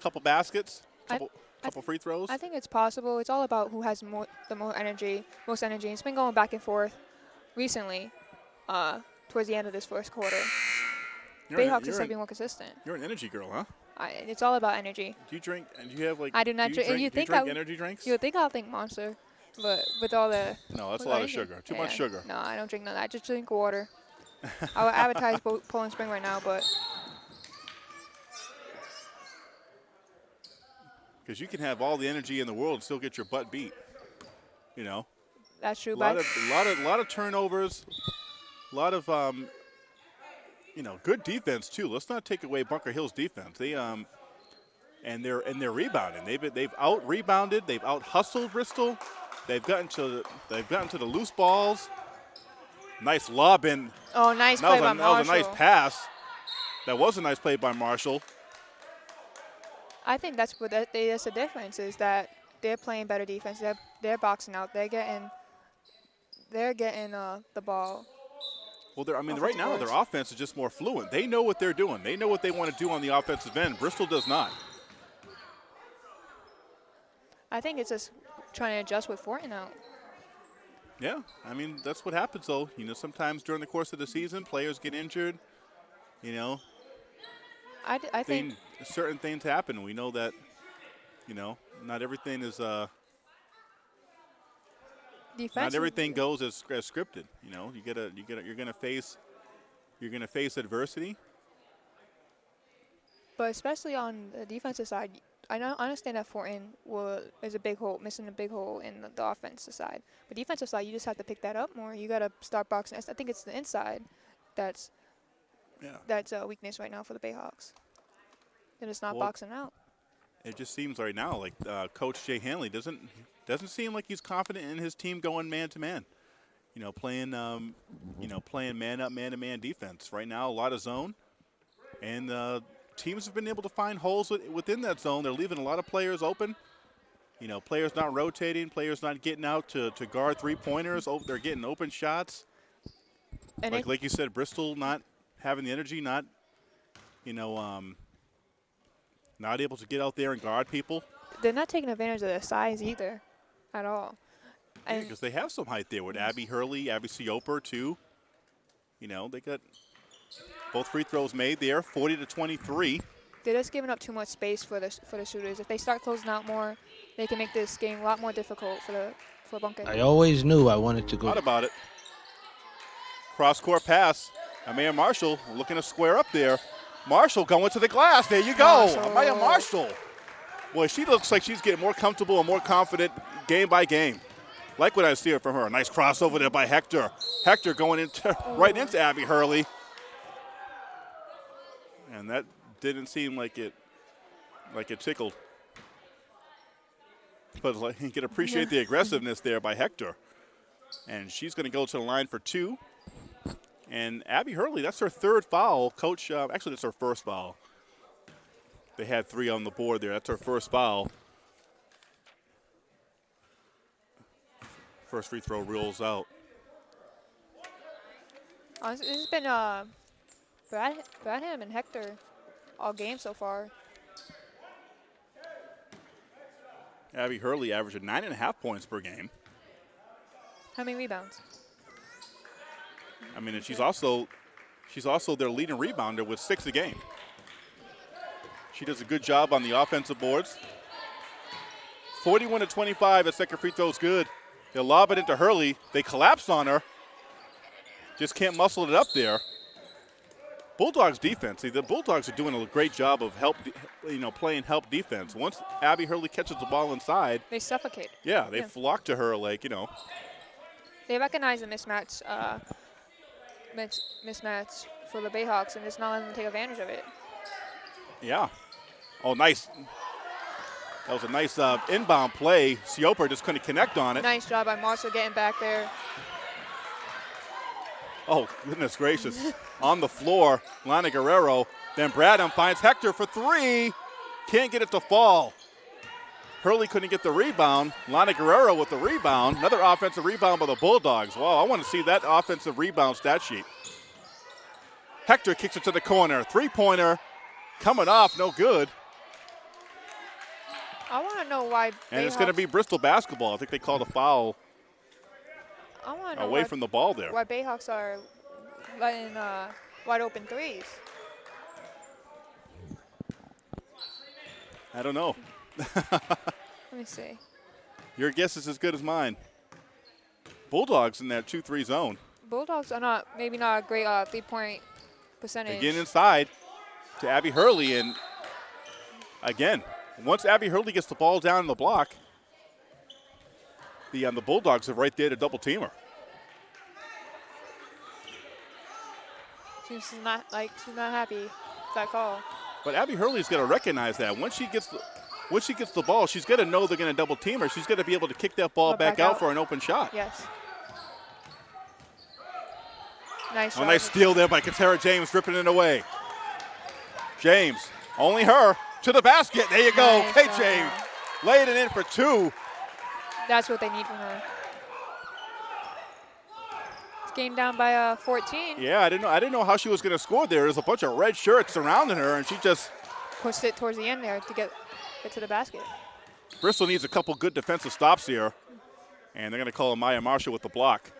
couple baskets, couple, couple free throws. I think it's possible. It's all about who has more, the most energy, most energy. It's been going back and forth recently, uh, towards the end of this first quarter. you're, Bayhawks an, been more consistent. you're an energy girl, huh? I, it's all about energy. Do you drink? And do you have like? I do not you drink- you do you think drink I- energy drinks? You would think I'll think Monster, but with all the no, that's a lot of sugar. Too much sugar. No, I don't drink none that. I just drink water. I would advertise Poland Spring right now, but Because you can have all the energy in the world and still get your butt beat. You know, that's true. a lot of a lot of lot of turnovers, a lot of um, you know, good defense too. Let's not take away Bunker Hill's defense. They um, and they're and they're rebounding. They've they've out rebounded. They've out hustled Bristol. They've gotten to they've gotten to the loose balls. Nice lob in. oh, nice That play was, by a, that was a nice pass. That was a nice play by Marshall. I think that's what that, that's the difference is that they're playing better defense. They're they're boxing out. They're getting they're getting uh, the ball. Well, they're, I mean, right now boards. their offense is just more fluent. They know what they're doing. They know what they want to do on the offensive end. Bristol does not. I think it's just trying to adjust with Fortin out. Yeah, I mean that's what happens though. You know, sometimes during the course of the season, players get injured. You know, I, d- I think thing, certain things happen. We know that. You know, not everything is uh, not everything goes as, as scripted. You know, you gotta you gotta you're gonna face you're gonna face adversity. But especially on the defensive side, I know I understand that Fortin will is a big hole, missing a big hole in the, the offensive side. But defensive side, you just have to pick that up more. You got to start boxing. I think it's the inside that's Yeah. that's a weakness right now for the Bayhawks. They're just not Well, boxing out. It just seems right now like uh, Coach Jay Hanley doesn't doesn't seem like he's confident in his team going man to man. You know, playing um, you know playing man up, man to man defense. Right now, a lot of zone, and uh, teams have been able to find holes within that zone. They're leaving a lot of players open. You know, players not rotating, players not getting out to, to guard three pointers. Oh, they're getting open shots. And like it, like you said, Bristol not having the energy, not you know, um, not able to get out there and guard people. they're not taking advantage of their size either, at all. And because they have some height there with Abby Hurley, Abby Sioper too. You know, they got both free throws made there, 40 to 23. they're just giving up too much space for the for the shooters. If they start closing out more, they can make this game a lot more difficult for the for Bunker. I always knew I wanted to go. Thought about it. Cross court pass. Amaya Marshall looking to square up there. Marshall going to the glass. There you go. Marshall. Amaya Marshall. Boy, she looks like she's getting more comfortable and more confident game by game. Like what I see from her. Nice crossover there by Hector. Hector going into (laughs) right into Abby Hurley. And that didn't seem like it like it tickled. But like, (laughs) you can appreciate the aggressiveness there by Hector. And she's going to go to the line for two. And Abby Hurley, that's her third foul. Coach, uh, actually, that's her first foul. They had three on the board there. That's her first foul. First free throw rules out. This has been uh, Brad, Bradham and Hector all game so far. Abby Hurley averaging nine and a half points per game. How many rebounds? I mean, and she's also she's also their leading rebounder with six a game. She does a good job on the offensive boards. 41 to 25. That second free throw is good. They lob it into Hurley. They collapse on her. Just can't muscle it up there. Bulldogs defense. See, the Bulldogs are doing a great job of help, you know, playing help defense. Once Abby Hurley catches the ball inside, They suffocate. yeah, they Yeah. flock to her like you know. They recognize the mismatch, uh, mismatch for the Bayhawks, and it's not letting them take advantage of it. Yeah. Oh, nice. That was a nice uh, inbound play. Sioper just couldn't connect on it. Nice job by Marshall getting back there. Oh, goodness gracious. (laughs) on the floor, Lana Guerrero. Then Bradham finds Hector for three. Can't get it to fall. Hurley couldn't get the rebound. Lana Guerrero with the rebound. Another offensive rebound by the Bulldogs. Wow, I want to see that offensive rebound stat sheet. Hector kicks it to the corner. Three pointer coming off, no good. I want to know why. And it's going to be Bristol basketball. I think they called a foul I want away why, from the ball there. why Bayhawks are letting uh, wide open threes. I don't know. (laughs) Let me see. Your guess is as good as mine. Bulldogs in that 2 3 zone. Bulldogs are not maybe not a great uh, three point percentage. Again inside to Abby Hurley. And again, once Abby Hurley gets the ball down in the block, the, um, the Bulldogs are right there to double team her. She's not like she's not happy with that call. But Abby Hurley's got to recognize that once she gets the once she gets the ball, she's going to know they're going to double team her. She's going to be able to kick that ball back, back out, out. for an open shot. Yes. Nice A shot. nice steal there by Katara James, ripping it away. James, only her to the basket. There you go, Nice. James, laying it in for two. That's what they need from her. It's game down by uh, 14. Yeah, I didn't know. I didn't know how she was going to score there. There's a bunch of red shirts surrounding her, and she just Pushed it towards the end there to get get to the basket. Bristol needs a couple good defensive stops here, and they're going to call Maya Marshall with the block.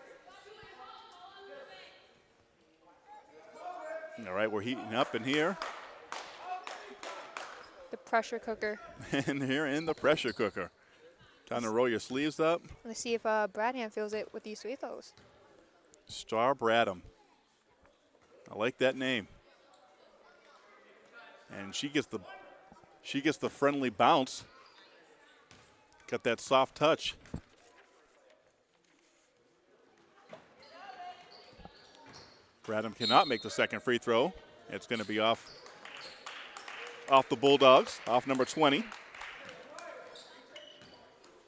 All right, we're heating up in here, The pressure cooker. (laughs) and here in the pressure cooker. Time to roll your sleeves up. Let's see if uh, Bradham feels it with these free throws. Star Bradham. I like that name. And she gets the she gets the friendly bounce. Got that soft touch. Bradham cannot make the second free throw. It's going to be off off the Bulldogs, off number 20,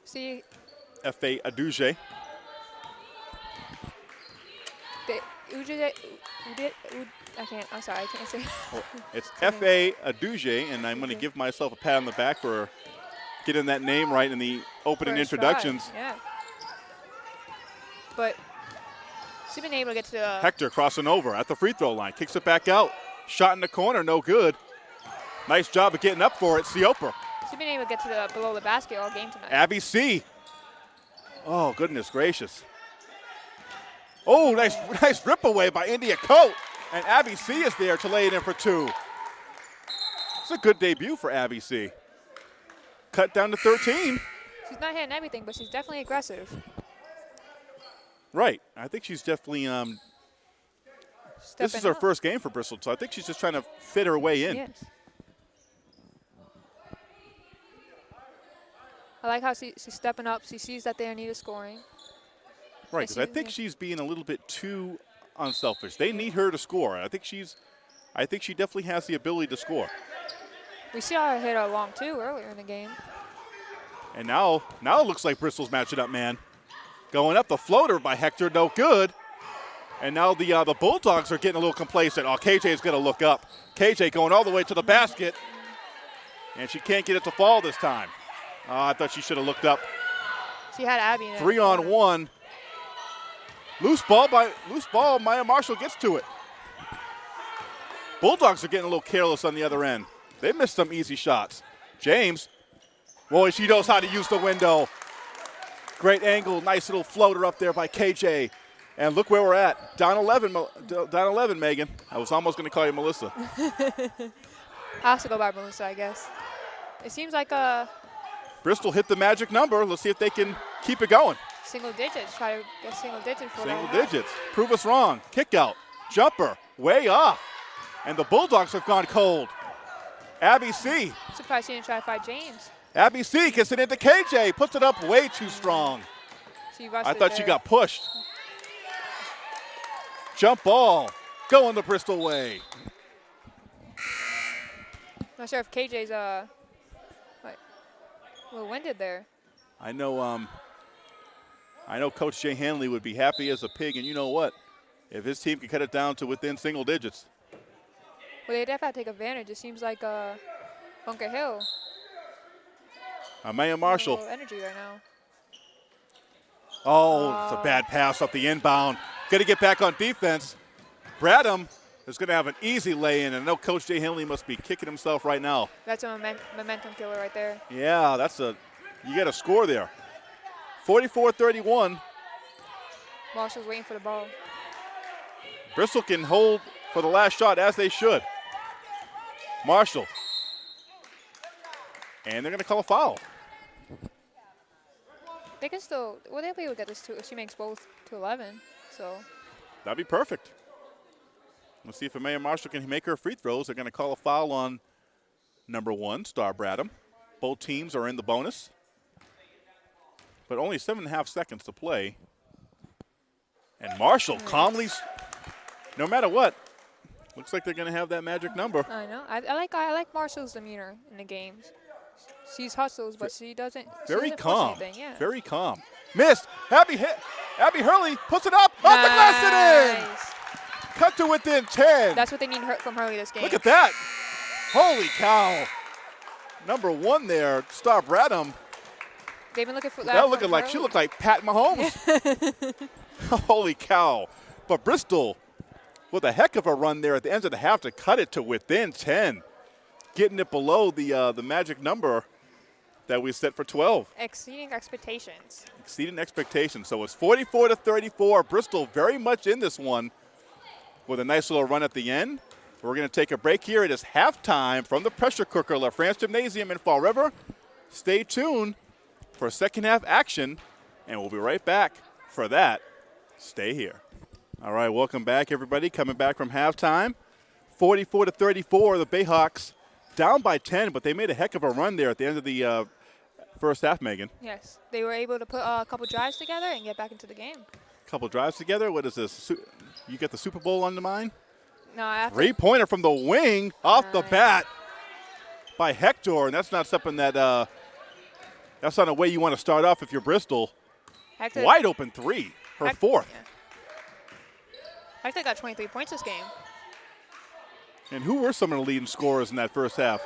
See, F.A. Aduji. The Ujide, Ujide, I can't. I'm sorry, I can't say. Well, (laughs) it's F.A. Aduji, and I'm going to give myself a pat on the back for getting that name right in the opening First try, introductions. Yeah. But she's been able to get to the. Uh, Hector crossing over at the free throw line, kicks it back out. Shot in the corner, no good. Nice job of getting up for it, Sioper. She's been able to get to the below the basket all game tonight. Abby C. Oh, goodness gracious. Oh, nice, (laughs) nice rip away by India Coat. And Abby C is there to lay it in for two. It's a good debut for Abby C. Cut down to 13. She's not hitting everything, but she's definitely aggressive. Right. I think she's definitely. Um, this is her up. first game for Bristol, so I think she's just trying to fit her way in. Yes. I like how she, she's stepping up. She sees that they need a scoring. Right, because I think she's being a little bit too unselfish. They need her to score. I think she's, I think she definitely has the ability to score. We saw her hit a long two earlier in the game. And now, now it looks like Bristol's matching up, man. Going up the floater by Hector, no good. And now the uh, the Bulldogs are getting a little complacent. Oh, KJ is going to look up. KJ going all the way to the basket, and she can't get it to fall this time. Oh, I thought she should have looked up. She had Abby in it. Three on one. Loose ball by loose ball. Maya Marshall gets to it. Bulldogs are getting a little careless on the other end. They missed some easy shots. James, boy, she knows how to use the window. Great angle, nice little floater up there by KJ. And look where we're at. Down 11, down 11, Megan. I was almost going to call you Melissa. (laughs) I have to go by Melissa, I guess. It seems like uh, Bristol hit the magic number. Let's see if they can keep it going. Single digits. Try to get single digits for Single digits. Prove us wrong. Kick out. Jumper. Way off. And the Bulldogs have gone cold. Abby C. Surprised she didn't try to fight James. Abby C gets it into KJ. Puts it up way too strong. I thought she got pushed. Jump ball. Going the Bristol way. Not sure if KJ's uh, like, a little winded there. I know um I know Coach Jay Hanley would be happy as a pig, and you know what? If his team could cut it down to within single digits. Well, they definitely have to take advantage. It seems like uh, Bunker Hill. Amaya Marshall. energy right now. Oh, it's a Oh. bad pass up the inbound. Got to get back on defense. Bradham is going to have an easy lay in, and I know Coach Jay Hanley must be kicking himself right now. That's a momentum killer right there. Yeah, that's a, you got a score there. 44 31. Marshall's waiting for the ball. Bristol can hold for the last shot as they should. Marshall. And they're going to call a foul. They can still. Well, they'll be able to get this to. She makes both to 11. So That'd be perfect. Let's see if Amaya Marshall can make her free throws. They're going to call a foul on number one, Star Bradham. Both teams are in the bonus. But only seven and a half seconds to play. And Marshall calmly, no matter what, looks like they're going to have that magic number. I know. I, I like I like Marshall's demeanor in the games. She's hustles, but she doesn't. she Very doesn't calm. Yeah. Very calm. Missed. Abby, hit. Abby Hurley puts it up. Off the glass and in. Cut to within 10. That's what they need from Hurley this game. Look at that. Holy cow. Number one there, Star Bradham. They've been looking for that. That looking like she looked like Pat Mahomes. (laughs) Holy cow. But Bristol with a heck of a run there at the end of the half to cut it to within 10. Getting it below the uh, the magic number that we set for 12. exceeding expectations. Exceeding expectations. So it's 44 to 34. Bristol very much in this one with a nice little run at the end. We're going to take a break here. It is halftime from the pressure cooker, La France Gymnasium in Fall River. Stay tuned for second half action, and we'll be right back for that. Stay here. All right, welcome back, everybody. Coming back from halftime. 44 to 34, the Bayhawks down by 10, but they made a heck of a run there at the end of the uh, first half, Megan. Yes, they were able to put uh, a couple drives together and get back into the game. Couple drives together. What is this? You get the Super Bowl on the mind? No, Three pointer from the wing off the bat by Hector, and that's not something that uh, that's not a way you want to start off if you're Bristol. Hector, Wide open three, her Hec- fourth. yeah. Hector got 23 points this game. And who were some of the leading scorers in that first half?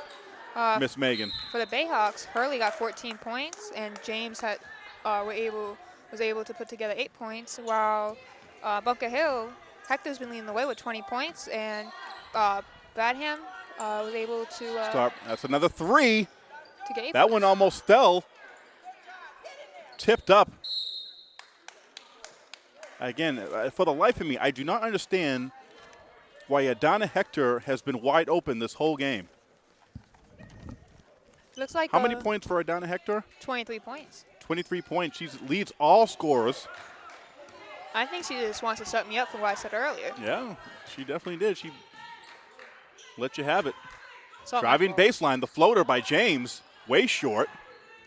Uh, Miss Megan. For the Bayhawks, Hurley got 14 points, and James had uh, were able was able to put together eight points, while uh, Bunker Hill, Hector's been leading the way with 20 points, and uh, Bradham uh, was able to uh, Start. That's another three. to get That points. one almost fell. Tipped up. Again, uh, for the life of me, I do not understand why Adana Hector has been wide open this whole game. Looks like How many points for Adana Hector? 23 points. 23 points. She leads all scorers. I think she just wants to set me up for what I said earlier. Yeah, she definitely did. She let you have it. It's all my Driving baseline, the floater by James, way short.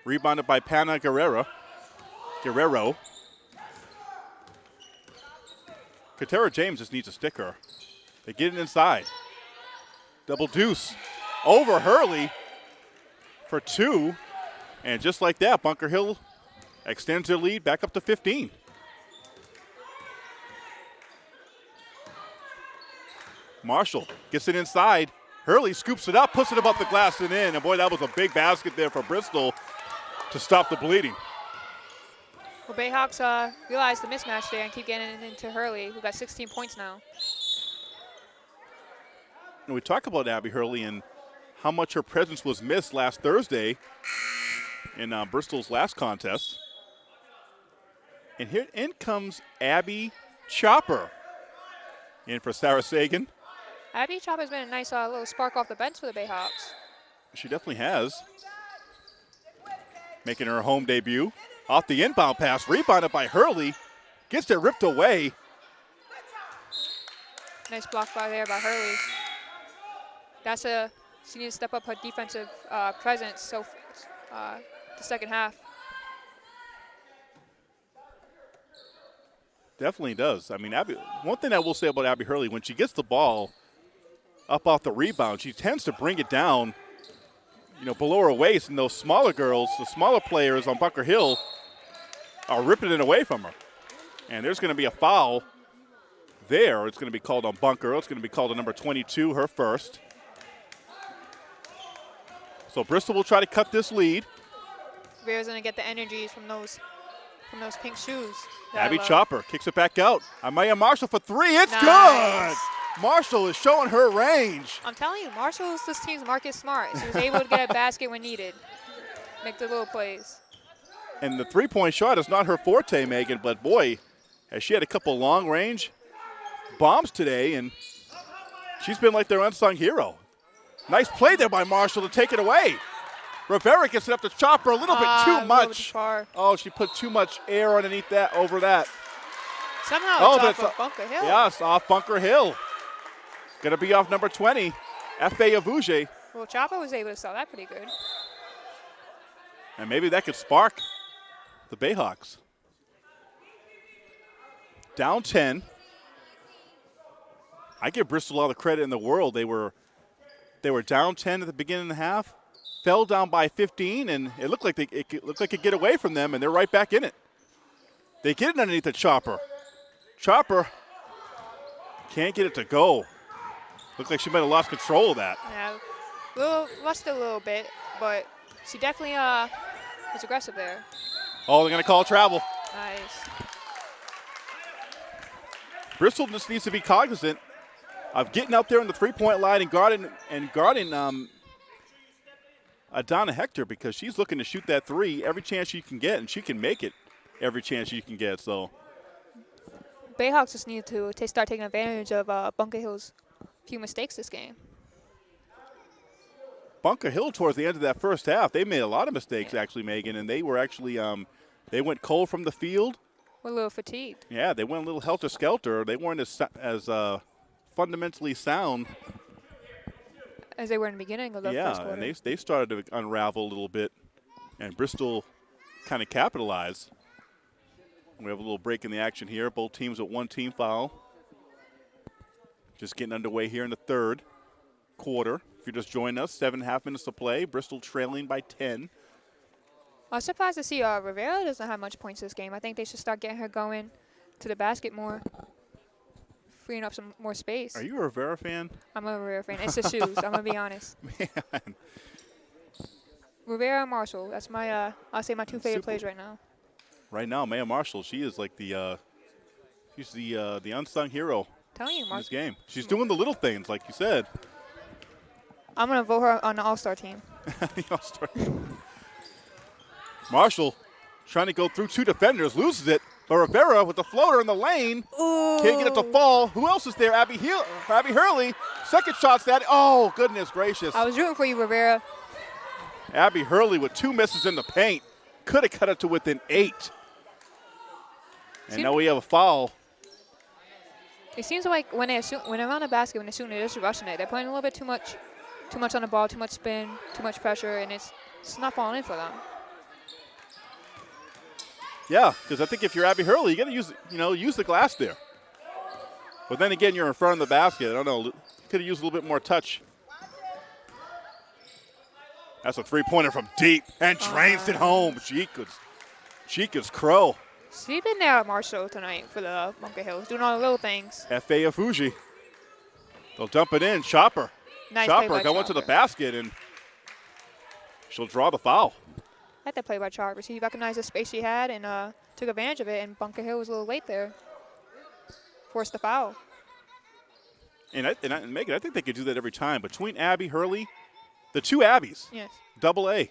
Rebounded by Pana Guerrero. Guerrero. Katera James just needs a sticker. They get it inside. Double deuce over Hurley for two. And just like that, Bunker Hill extends their lead back up to 15. Marshall gets it inside. Hurley scoops it up, puts it above the glass and in. And boy, that was a big basket there for Bristol to stop the bleeding. Well, Bayhawks uh, realized the mismatch there and keep getting it into Hurley, who got 16 points now. And we talk about Abby Hurley and how much her presence was missed last Thursday in uh, Bristol's last contest. And here in comes Abby Chopper in for Sarah Sagan. Abby Chopper's been a nice uh, little spark off the bench for the Bayhawks. She definitely has. Making her home debut. Off the inbound pass, rebounded by Hurley. Gets it ripped away. Nice block by there by Hurley. That's a she needs to step up her defensive uh, presence. So uh, the second half. Definitely does. I mean, Abby, one thing I will say about Abby Hurley, when she gets the ball up off the rebound, she tends to bring it down, you know, below her waist, and those smaller girls, the smaller players on Bunker Hill, are ripping it away from her. And there's going to be a foul there. It's going to be called on Bunker. It's going to be called on number 22, her first. So Bristol will try to cut this lead. Rivera's gonna get the energies from those from those pink shoes. Abby Chopper kicks it back out. Amaya Marshall for three. It's Nice. good. Marshall is showing her range. I'm telling you, Marshall's this team's Marcus Smart. She was able to get a (laughs) basket when needed, make the little plays. And the three point shot is not her forte, Megan, but boy, has she had a couple long range bombs today, and she's been like their unsung hero. Nice play there by Marshall to take it away. Rivera gets it up to Chopper a little Ah, bit too much. too. Oh, she put too much air underneath that, over that. Somehow Oh, it's off of a- Bunker Hill. Yes, off Bunker Hill. Gonna be off number 20, F.A. Aduji. Well, Chopper was able to sell that pretty good. And maybe that could spark the Bayhawks. Down 10. I give Bristol all the credit in the world. They were they were down 10 at the beginning of the half, fell down by 15, and it looked like they it looked like it get away from them, and they're right back in it. They get it underneath the chopper. Chopper can't get it to go. Looked like she might have lost control of that. Yeah, little lost a little bit, but she definitely uh was aggressive there. Oh, they're gonna call travel. Nice. Bristol just needs to be cognizant of getting out there in the three-point line and guarding and guarding um, Adana Hector because she's looking to shoot that three every chance she can get, and she can make it every chance she can get. So Bayhawks just need to ta start taking advantage of uh, Bunker Hill's few mistakes this game. Bunker Hill towards the end of that first half, they made a lot of mistakes actually, Megan, and they were actually um, they went cold from the field. We're a little fatigued. Yeah, they went a little helter skelter. They weren't as as uh, fundamentally sound. As they were in the beginning of the yeah, first quarter. and they they started to unravel a little bit, and Bristol kind of capitalized. We have a little break in the action here. Both teams with one team foul. Just getting underway here in the third quarter. If you're just joining us, seven and a half minutes to play. Bristol trailing by 10. I was surprised to see uh, Rivera doesn't have much points this game. I think they should start getting her going to the basket more, freeing up some more space. Are you a Rivera fan? I'm a Rivera fan. It's the (laughs) shoes. I'm gonna be honest. (laughs) Man, Rivera and Marshall. That's my uh, I'll say my two favorite Super- plays right now. right now, Maya Marshall, she is like the uh, she's the uh, the unsung hero telling you, in this game. She's doing the little things, like you said. I'm gonna vote her on the All Star team. (laughs) The All-Star. Marshall trying to go through two defenders, loses it. But Rivera with the floater in the lane can't get it to fall. Who else is there? Abby Heal, Abby Hurley. Second shot's that. Oh goodness gracious! I was rooting for you, Rivera. Abby Hurley with two misses in the paint could have cut it to within eight. And now we have a foul. It seems like when they shoot, when they're on the basket, when they're shooting, they're just rushing it. They're putting a little bit too much, too much on the ball, too much spin, too much pressure, and it's it's not falling in for them. Yeah, because I think if you're Abby Hurley, you got to use you know use the glass there. But then again, you're in front of the basket. I don't know. Could have used a little bit more touch. That's a three-pointer from deep and uh-huh. drains it home. Chica's, Chica's Crow. She's been there at Marshall tonight for the Bunker Hills, doing all the little things. F.A. Fuji. They'll dump it in. Chopper. Nice Chopper by going to the basket and she'll draw the foul. Had that play by Chopper. She recognized the space she had and uh, took advantage of it, and Bunker Hill was a little late there. Forced the foul. And, I, and, I, and Megan, I think they could do that every time. Between Abby, Hurley, the two Abbies, Yes. double A.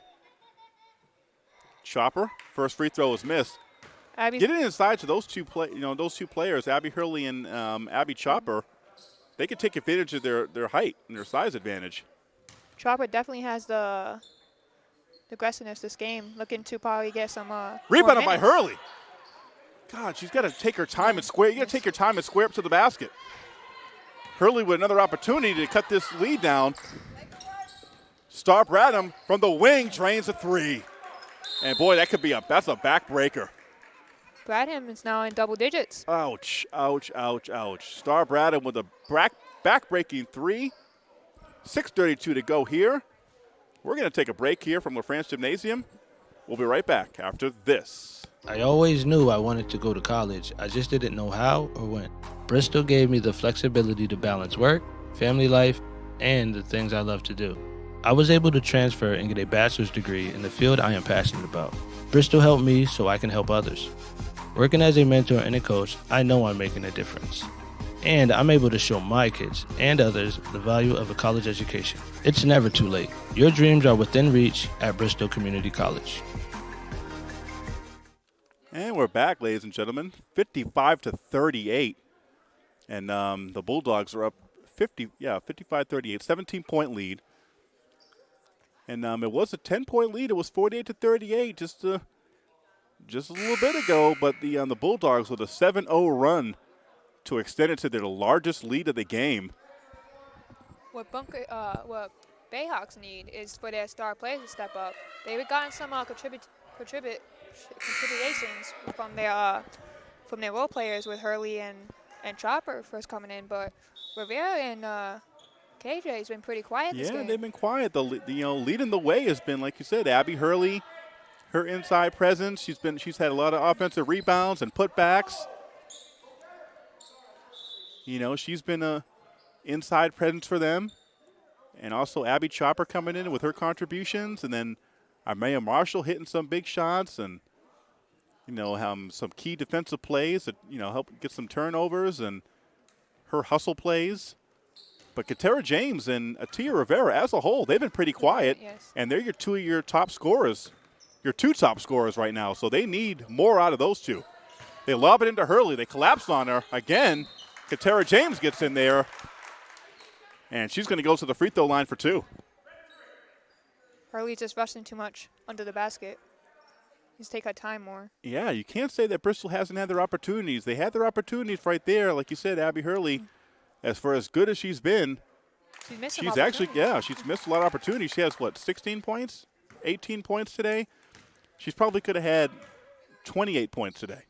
Chopper, first free throw is missed. Abby's Get it inside to those two play, you know, those two players, Abby Hurley and um, Abby Chopper. They could take advantage of their, their height and their size advantage. Chopper definitely has the, the aggressiveness this game, looking to probably get some. Uh, Rebounded by. Hurley. God, she's got to take her time and square. You got to take your time and square up to the basket. Hurley with another opportunity to cut this lead down. Star Bradham from the wing drains a three. And boy, that could be a that's a backbreaker. Bradham is now in double digits. Ouch, ouch, ouch, ouch. Star Bradham with a back-breaking three. 6.32 to go here. We're going to take a break here from LaFrance Gymnasium. We'll be right back after this. I always knew I wanted to go to college. I just didn't know how or when. Bristol gave me the flexibility to balance work, family life, and the things I love to do. I was able to transfer and get a bachelor's degree in the field I am passionate about. Bristol helped me so I can help others. Working as a mentor and a coach, I know I'm making a difference. And I'm able to show my kids and others the value of a college education. It's never too late. Your dreams are within reach at Bristol Community College. And we're back, ladies and gentlemen. 55 to 38. And um, the Bulldogs are up 50, yeah, 55 38, 17 point lead. And um, it was a 10 point lead. It was 48 to 38 just, uh, just a little bit ago. But the, um, the Bulldogs with a 7 0 run to extend it to their largest lead of the game. What Bunker, uh, what Bayhawks need is for their star players to step up. They've gotten some uh, contribute, contribute, contributions from their uh, from their role players with Hurley and and Chopper first coming in, but Rivera and uh, KJ has been pretty quiet this Yeah, they've been quiet. The, the you know leading the way has been like you said, Abby Hurley, her inside presence. She's been she's had a lot of offensive rebounds and putbacks. You know, she's been a inside presence for them, and also Abby Chopper coming in with her contributions, and then Amaya Marshall hitting some big shots, and you know um, some key defensive plays that you know help get some turnovers and her hustle plays. But Katera James and Atia Rivera, as a whole, they've been pretty quiet, Yes. and they're your two of your top scorers, your two top scorers right now. So they need more out of those two. They lob it into Hurley. They collapse on her again. Katera James gets in there, and she's going to go to the free throw line for two. Hurley just rushing too much under the basket. Just take her time more. Yeah, you can't say that Bristol hasn't had their opportunities. They had their opportunities right there, like you said, Abby Hurley. Mm-hmm. As for as good as she's been, She's missed she's actually yeah, she's missed a lot of opportunities. She has what, 16 points, 18 points today. She's probably could have had 28 points today.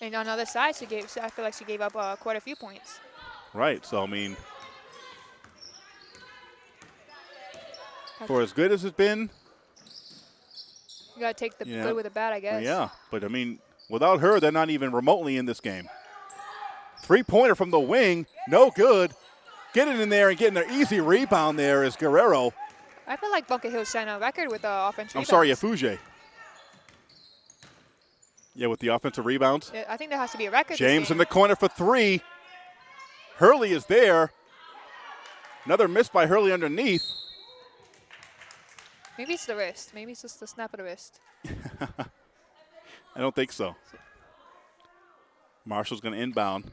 And on the other side, she gave. I feel like she gave up uh, quite a few points. Right. So I mean, for as good as it's been, You gotta take the Yeah. good with the bad, I guess. yeah. But I mean, without her, they're not even remotely in this game. Three pointer from the wing, no good. Getting in there and getting an easy rebound there is Guerrero. I feel like Bunker Hill's setting a record with uh, offensive I'm sorry, rebounds. Afuge. Yeah, with the offensive rebounds. I think there has to be a record. James in the corner for three. Hurley is there. Another miss by Hurley underneath. Maybe it's the wrist. Maybe it's just the snap of the wrist. (laughs) I don't think so. Marshall's going to inbound.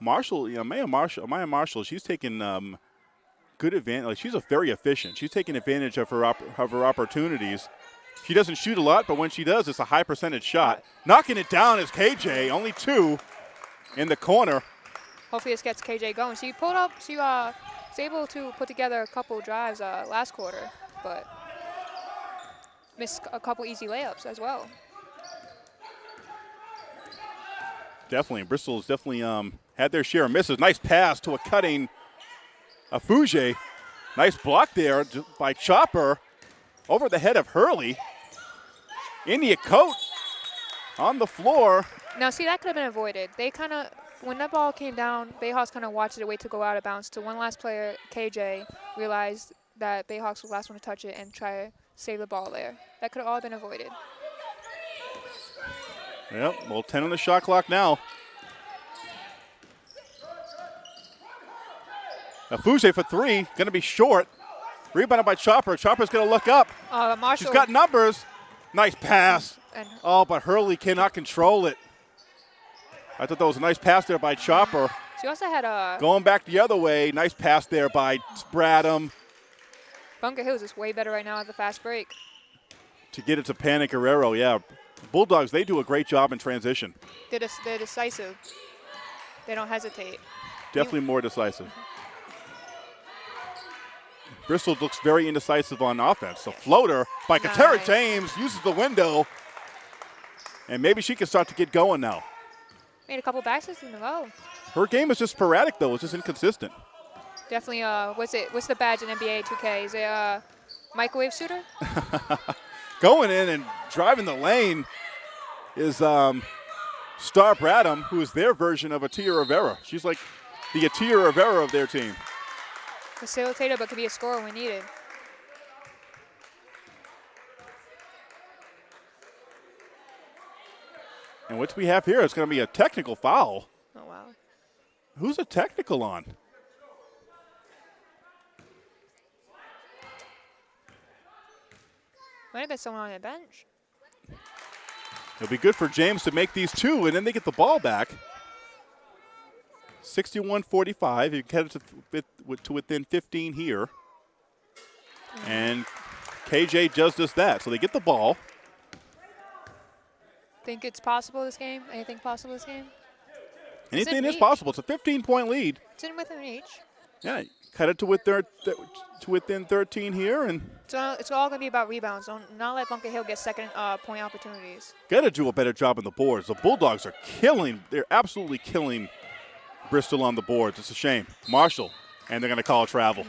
Marshall, you know, Maya Marshall, Maya Marshall, she's taking um, good advantage. Like she's a very efficient. She's taking advantage of her op- of her opportunities. She doesn't shoot a lot, but when she does, it's a high percentage shot. Knocking it down is KJ, only two in the corner. Hopefully this gets KJ going. She pulled up. She uh, was able to put together a couple drives uh, last quarter, but missed a couple easy layups as well. Definitely, Bristol's definitely um, had their share of misses. Nice pass to a cutting Afuge. Nice block there by Chopper over the head of Hurley. India Coat on the floor. Now, see, that could have been avoided. They kind of, when that ball came down, Bayhawks kind of watched it wait to go out of bounds to one last player, KJ, realized that Bayhawks was the last one to touch it and try to save the ball there. That could have all been avoided. Yep, well, 10 on the shot clock now. Afuge for three, going to be short. Rebounded by Chopper. Chopper's going to look up. Uh, Marshall She's got numbers. Nice pass. and Oh, but Hurley cannot control it. I thought that was a nice pass there by Chopper. she also had a Going back the other way, nice pass there by Bradham Bunker Hills is way better right now at the fast break. to get it to Panic Guerrero. Yeah, Bulldogs, they do a great job in transition. They're, they're decisive. They don't hesitate. Definitely more decisive. Bristol looks very indecisive on offense. A floater by Katera Nice. James uses the window. And maybe she can start to get going now. Made a couple baskets in a row. Her game is just sporadic, though. It's just inconsistent. Definitely. Uh, what's it? What's the badge in NBA 2K? Is it a microwave shooter? (laughs) Going in and driving the lane is um, Star Bradham, who is their version of Atia Rivera. She's like the Atia Rivera of their team. Facilitator, but could be a scorer when needed. And what we have here is going to be a technical foul. Oh wow. Who's a technical on? Might have been someone on the bench. It'll be good for James to make these two, and then they get the ball back. 61-45. You cut it to, to within 15 here. And KJ does just that. So they get the ball. Think it's possible this game? Anything possible this game? Anything is possible. It's a 15-point lead. It's in within reach. Yeah, cut it to within, to within 13 here, and So it's all going to be about rebounds. Don't not let Bunker Hill get second uh, point opportunities. got to do a better job on the boards. The Bulldogs are killing. They're absolutely killing Bristol on the boards. It's a shame. Marshall, and they're going to call a travel.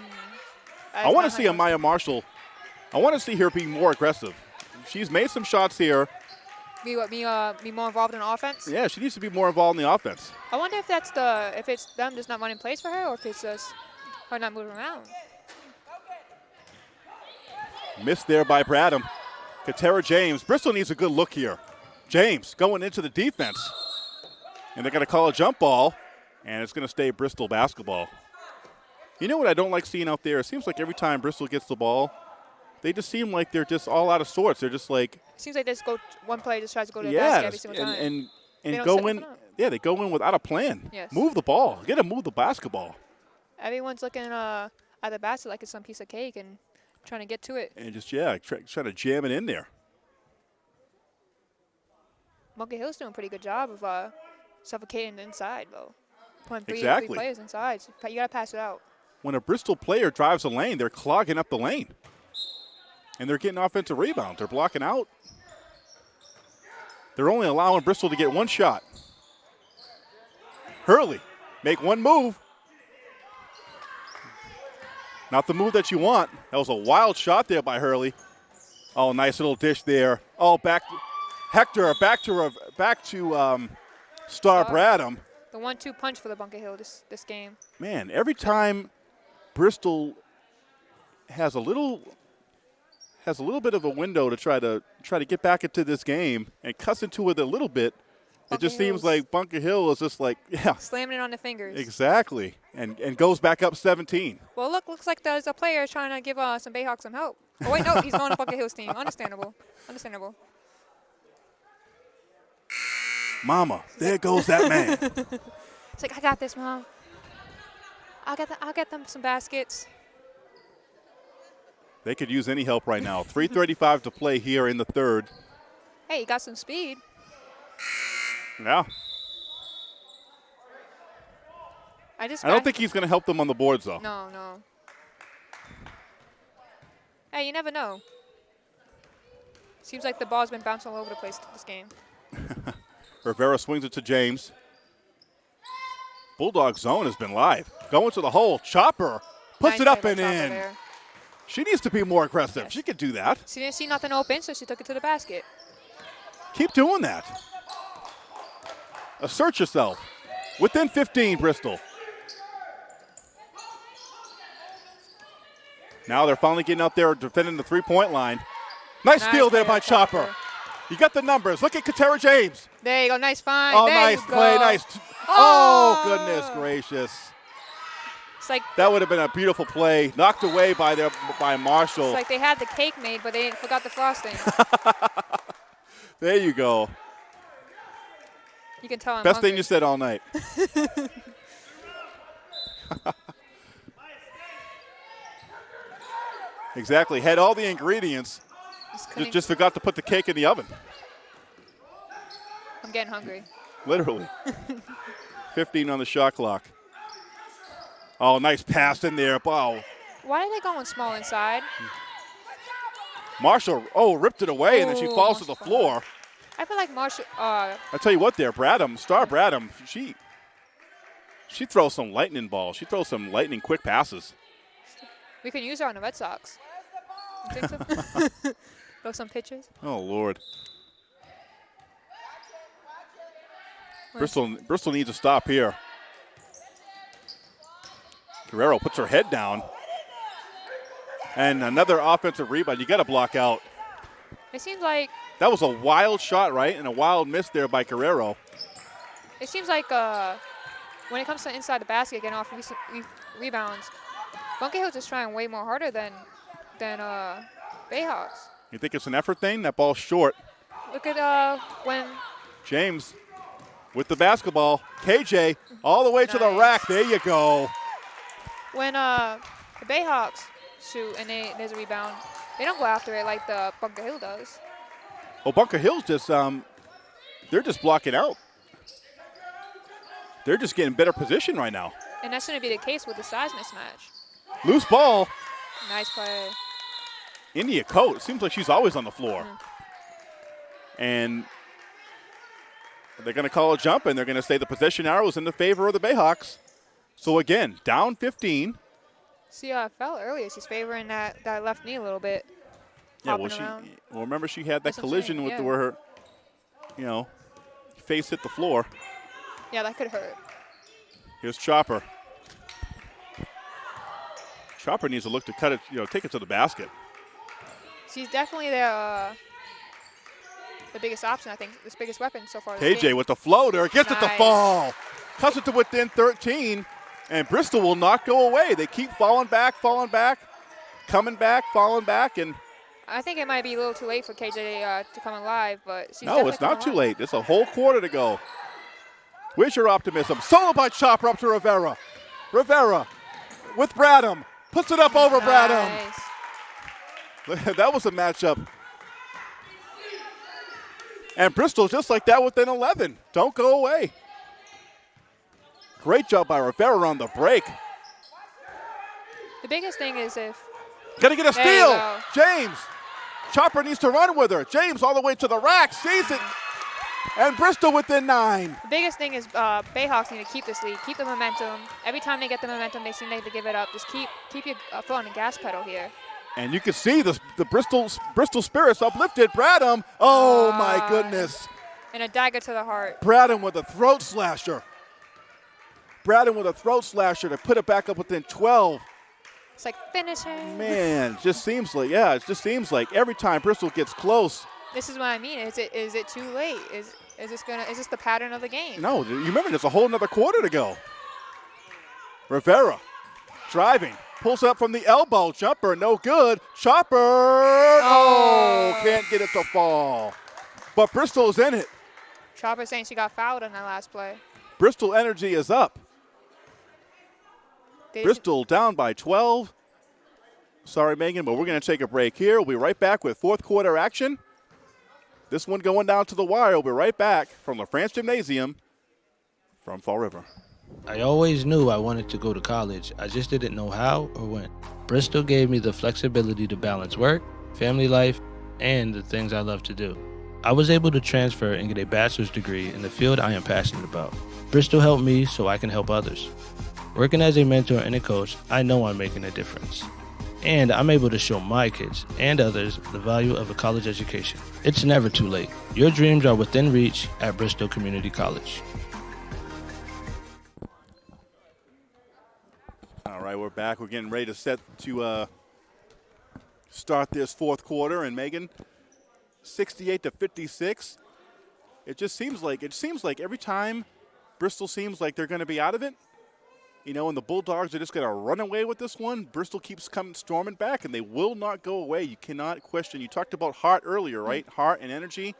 I That's want to see Amaya Marshall. I want to see her be more aggressive. She's made some shots here. be what be uh be more involved in offense. Yeah, she needs to be more involved in the offense. I wonder if that's the if it's them just not running plays for her or if it's just her not moving around. Missed there by Bradham. Katera James. Bristol needs a good look here. James going into the defense. And they're going to call a jump ball, and it's going to stay Bristol basketball. You know what I don't like seeing out there? It seems like every time Bristol gets the ball, they just seem like they're just all out of sorts. They're just like, Seems like they just go one player just tries to go to the basket every single and, time. and, They and go in. Yeah, they go in without a plan. Yes. Move the ball. Get to move the basketball. Everyone's looking uh, at the basket like it's some piece of cake and trying to get to it. And just, yeah, try, try to jam it in there. Bunker Hill's doing a pretty good job of uh, suffocating the inside though. Putting three, Exactly. three players inside. You gotta pass it out. when a Bristol player drives a lane, they're clogging up the lane. And they're getting offensive rebounds. They're blocking out. They're only allowing Bristol to get one shot. Hurley, make one move. Not the move that you want. That was a wild shot there by Hurley. Oh, nice little dish there. Oh, back Hector, back to back to um, Star Star. Bradham. The one-two punch for the Bunker Hill this this game. man, every time Bristol has a little has a little bit of a window to try to try to get back into this game and cuss into it a little bit, it Bunker just seems like Bunker Hill is just like, (laughs) yeah, Slamming it on the fingers. exactly, and and goes back up 17. Well, look, looks like there's a player trying to give uh, some Bayhawks some help. Oh wait, no, he's (laughs) going to Bunker Hill's team. Understandable. Understandable. Mama, there goes that man. (laughs) It's like I got this, mom. I'll get the, I'll get them some baskets. they could use any help right now. 3:35 to play here in the third. Hey, you got some speed. Yeah, I just. I don't think he's going to help them on the boards though. No, no. Hey, you never know. Seems like the ball's been bouncing all over the place this game. Rivera swings it to James. Bulldog zone has been live. Going to the hole. Chopper puts Nice it up and in. there. She needs to be more aggressive. Yes. She could do that. She didn't see nothing open, so she took it to the basket. Keep doing that. Assert yourself. Within 15, Bristol. Now they're finally getting out there defending the three point line. Nice, Nice steal there by by Chopper. Chopper. You got the numbers. Look at Katera James. There you go, nice find. Oh, there nice you play. Nice. Oh, Oh. goodness gracious. It's like That would have been a beautiful play. Knocked away by their by Marshall. it's like they had the cake made, but they forgot the frosting. (laughs) there you go. you can tell I'm Best thing you said all night. (laughs) (laughs) exactly. Had all the ingredients. Just Just forgot to put the cake in the oven. I'm getting hungry. Literally. (laughs) 15 on the shot clock. Oh, nice pass in there. Wow. Why are they going small inside? Marshall, oh, ripped it away, and then she falls to the Marshall. floor. I feel like Marshall. Uh, I tell you what, there, Bradham, Star Bradham, she she throws some lightning balls. She throws some lightning quick passes. we can use her on the Red Sox. You think so? (laughs) (laughs) Throw some pitches. Oh Lord. Bristol Bristol needs to stop here. Guerrero puts her head down. And another offensive rebound. You got to block out. It seems like That was a wild shot, right? And a wild miss there by Guerrero. it seems like uh, when it comes to inside the basket, getting off re- rebounds, Bunker Hill's just trying way more harder than than uh, Bayhawks. You think it's an effort thing? That ball's short. Look at uh, when James with the basketball. KJ all the way to the rack. There you go. When uh, the Bayhawks shoot and they, there's a rebound, they don't go after it like the Bunker Hill does. Well, Bunker Hill's just um, they're just blocking out. They're just getting better position right now. And that shouldn't be the case with the size mismatch. Loose ball. Nice play. India Coat. Seems like she's always on the floor. Mhm. And they're going to call a jump, and they're going to say the possession arrow is in the favor of the Bayhawks. So again, down 15. See how I fell earlier. She's favoring that, that left knee a little bit. Yeah, well, she. around. Well, remember she had that That's collision saying, with yeah. the, where her, you know, face hit the floor. Yeah, that could hurt. Here's Chopper. Chopper needs to look to cut it, you know, take it to the basket. She's definitely the uh, the biggest option, I think, the biggest weapon so far. KJ with the floater gets it to fall, cuts it to within 13, and Bristol will not go away. They keep falling back, falling back, coming back, falling back, and I think it might be a little too late for KJ uh, to come alive, but no, it's not too late. It's a whole quarter to go. Where's your optimism? Solo by Chopper up to Rivera. Rivera with Bradham puts it up over Bradham. (laughs) That was a matchup. And Bristol just like that within 11. Don't go away. Great job by Rivera on the break. The biggest thing is if Gonna get a steal. James. Chopper needs to run with her. James all the way to the rack, sees it. And Bristol within nine. the biggest thing is uh, Bayhawks need to keep this lead, keep the momentum. Every time they get the momentum, they seem like to give it up. Just keep keep your uh, foot on the gas pedal here. And you can see the, the Bristol Bristol Spirits uplifted. Bradham. Oh my Ah. goodness. And a dagger to the heart. Bradham with a throat slasher. Bradham with a throat slasher to put it back up within 12. It's like finishing. Man, just seems like yeah, it just seems like every time Bristol gets close. This is what I mean. Is it is it too late? Is is this gonna is this the pattern of the game? No, you remember there's a whole another quarter to go. Rivera driving, pulls up from the elbow, jumper, no good. Chopper, oh, can't get it to fall. But Bristol's in it. Chopper saying she got fouled on that last play. Bristol energy is up. They- Bristol down by 12. Sorry, Megan, but we're going to take a break here. We'll be right back with fourth quarter action. This one going down to the wire. We'll be right back from LaFrance Gymnasium from Fall River. I always knew I wanted to go to college. I just didn't know how or when. Bristol gave me the flexibility to balance work, family life, and the things I love to do. I was able to transfer and get a bachelor's degree in the field I am passionate about. Bristol helped me so I can help others. Working as a mentor and a coach, I know I'm making a difference. And I'm able to show my kids and others the value of a college education. It's never too late. Your dreams are within reach at Bristol Community College. Right, we're back. We're getting ready to set to uh, start this fourth quarter. And Megan, 68 to 56. It just seems like it seems like every time Bristol seems like they're going to be out of it, you know, and the Bulldogs are just going to run away with this one. Bristol keeps coming storming back, and they will not go away. You cannot question. You talked about heart earlier, right? Heart and energy.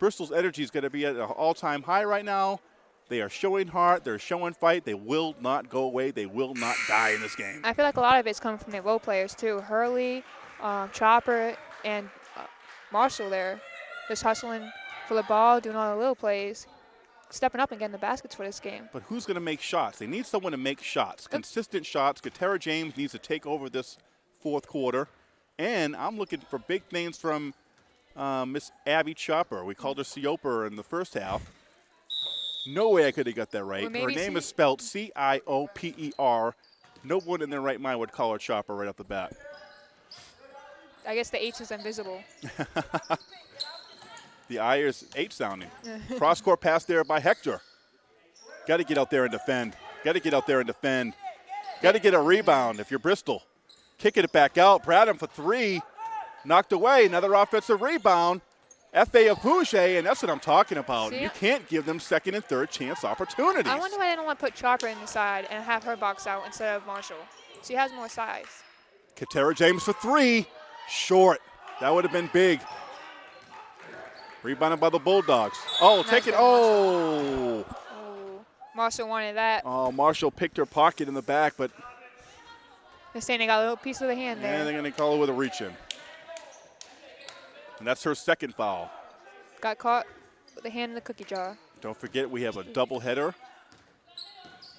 Bristol's energy is going to be at an all-time high right now. They are showing heart. They're showing fight. They will not go away. They will not die in this game. I feel like a lot of it's coming from the role players too. Hurley, um, Chopper, and uh, Marshall there, just hustling for the ball, doing all the little plays, stepping up and getting the baskets for this game. But who's going to make shots? They need someone to make shots, consistent shots. Katera James needs to take over this fourth quarter. And I'm looking for big things from uh, Miss Abby Chopper. We called her Cioper in the first half. No way I could have got that right. Or Her name is spelled C I O P E R. No one in their right mind would call her Chopper right off the bat. I guess the H is invisible. (laughs) The I is H sounding. (laughs) Cross court pass there by Hector. Got to get out there and defend. Got to get out there and defend. Got to get a rebound if you're Bristol. Kicking it back out. Bradham for three. Knocked away. Another offensive rebound. F.A. Aduji, and that's what I'm talking about. See? You can't give them second and third chance opportunities. I wonder why they don't want to put Chopper in the side and have her box out instead of Marshall. She has more size. Katera James for three. Short. That would have been big. Rebounded by the Bulldogs. Oh, Nice take it. Oh. Oh, Marshall wanted that. Oh, Marshall picked her pocket in the back, but They're saying they got a little piece of the hand yeah, there. And they're going to call it with a reach in. And that's her second foul. got caught with the hand in the cookie jar. Don't forget, we have a doubleheader.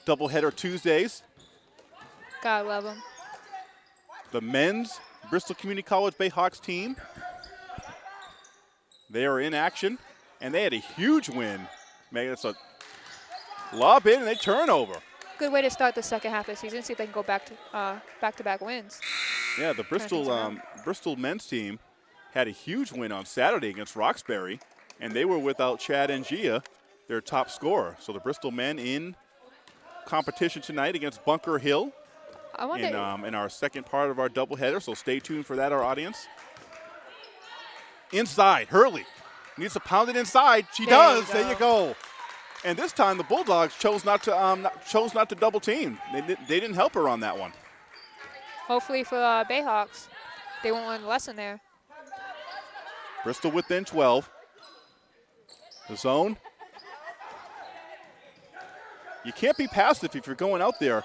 Doubleheader Tuesdays. Gotta love them. The men's Bristol Community College Bayhawks team. They are in action, and they had a huge win. Megan, it's a lob in and they turn over. Good way to start the second half of the season. See if they can go back to uh, back-to-back wins. Yeah, the Bristol um, Bristol men's team had a huge win on Saturday against Roxbury, and they were without Chad Ngia, their top scorer. So the Bristol men in competition tonight against Bunker Hill I wonder. in, um, in our second part of our doubleheader. So stay tuned for that, our audience. Inside, Hurley needs to pound it inside. She There you does. There you go. And this time the Bulldogs chose not to um, not, chose not to double team. They, they didn't help her on that one. hopefully for uh, Bayhawks, they won't learn the lesson there. Bristol within 12. The zone. You can't be passive if you're going out there.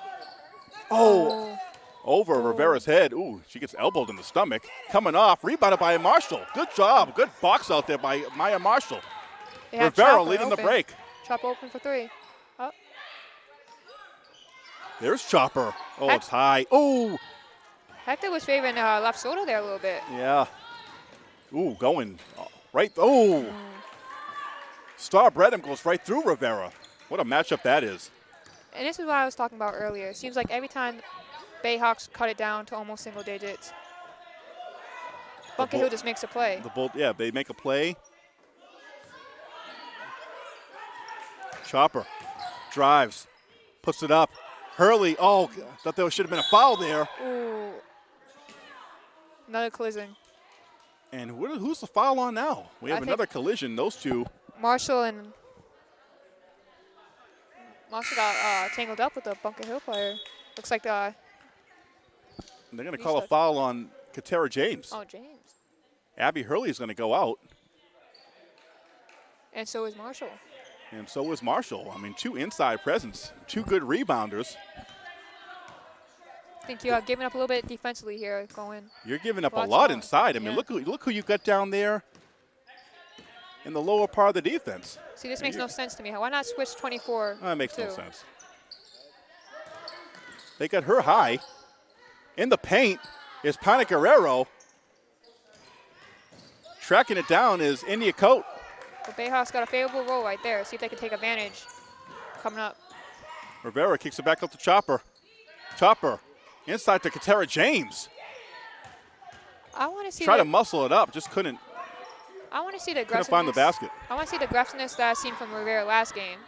Oh, over Rivera's head. Ooh, she gets elbowed in the stomach. Coming off, rebounded by Marshall. Good job. Good box out there by Maya Marshall. They have Rivera Chopper leading the break. Chop open for three. Oh, There's Chopper. Oh, Heck- it's high. Ooh, Hector was favoring uh, left shoulder there a little bit. yeah. Ooh, going uh, right. Oh. Star Bradham goes right through Rivera. What a matchup that is. And this is what I was talking about earlier. It seems like every time Bayhawks cut it down to almost single digits, Bunker Hill just makes a play. The Bull, yeah, they make a play. Chopper drives, puts it up. Hurley, oh, thought there should have been a foul there. Ooh. Another collision. And what, who's the foul on now? We have think- another collision. Those two. Marshall and Marshall got uh, tangled up with the Bunker Hill player. Looks like uh, They're going to call a foul on Katera James. oh James, Abby Hurley is going to go out, and so is Marshall. and so is Marshall. I mean, two inside presence, two good rebounders. I think you're giving up a little bit defensively here, going. You're giving up a lot inside. I mean, Yeah. look who look who you got down there in the lower part of the defense. See, this makes no sense to me. Why not switch 24? That makes no sense. They got her high. In the paint is Pana Guerrero. Tracking it down is India Coat. But Bayhawks got a favorable roll right there. See if they can take advantage coming up. Rivera kicks it back up to Chopper. Chopper inside to Katera James. I want to see. Try to muscle it up, just couldn't I want to see the couldn't aggressiveness. find the basket. I want to see the aggressiveness that I seen from Rivera last game.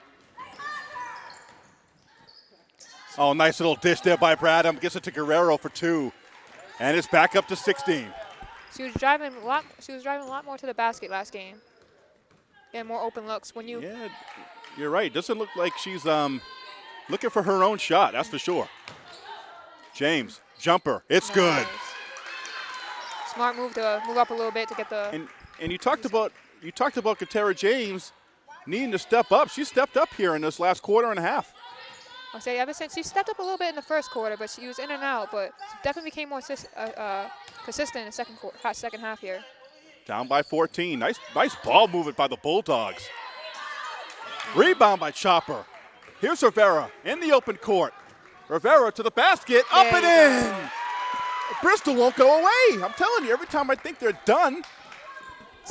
Oh, nice little dish there by Bradham. Gets it to Guerrero for two. And it's back up to 16. She was driving a lot. She was driving a lot more to the basket last game. and more open looks. When you Yeah, you're right. Doesn't look like she's um, looking for her own shot, that's for sure. James, jumper. It's good. Smart move to move up a little bit to get the. And and you talked about you talked about Katera James needing to step up. She stepped up here in this last quarter and a half. I'll say ever since she stepped up a little bit in the first quarter, but she was in and out. But definitely became more uh, uh, consistent in the second quarter, second half here. Down by 14. Nice nice ball movement by the Bulldogs. Rebound by Chopper. Here's Rivera in the open court. Rivera to the basket, up and in. Bristol won't go away. I'm telling you, every time I think they're done,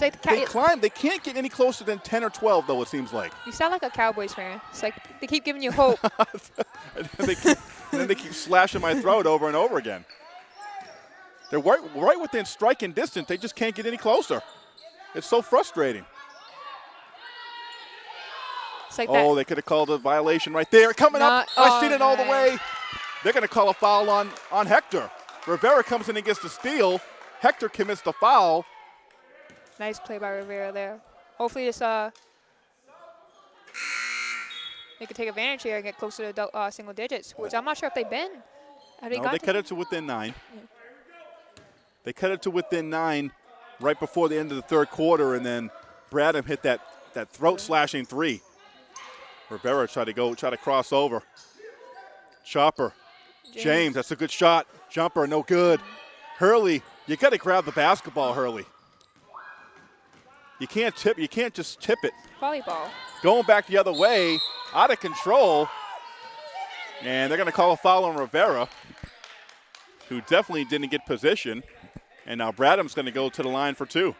like the they climb. They can't get any closer than 10 or 12, though, it seems like. you sound like a Cowboys fan. It's like they keep giving you hope. (laughs) and, then they keep, and then they keep slashing my throat over and over again. They're right, right within striking distance. They just can't get any closer. It's so frustrating. Like Oh, that. they could have called a violation right there. Coming Not- up, I oh, seen it all the way. They're going to call a foul on, on Hector. Rivera comes in and gets the steal. Hector commits the foul. Nice play by Rivera there. Hopefully this uh they can take advantage here and get closer to uh, single digits, which I'm not sure if they've been. Have they no, they cut it to within nine. They cut it to within nine right before the end of the third quarter, and then Bradham hit that, that throat slashing three. Rivera tried to go, try to cross over. Chopper. James. that's a good shot. Jumper, no good. Hurley, you got to grab the basketball, Hurley. You can't tip. You can't just tip it. Volleyball. Going back the other way, out of control. And they're going to call a foul on Rivera, who definitely didn't get position. And now Bradham's going to go to the line for two.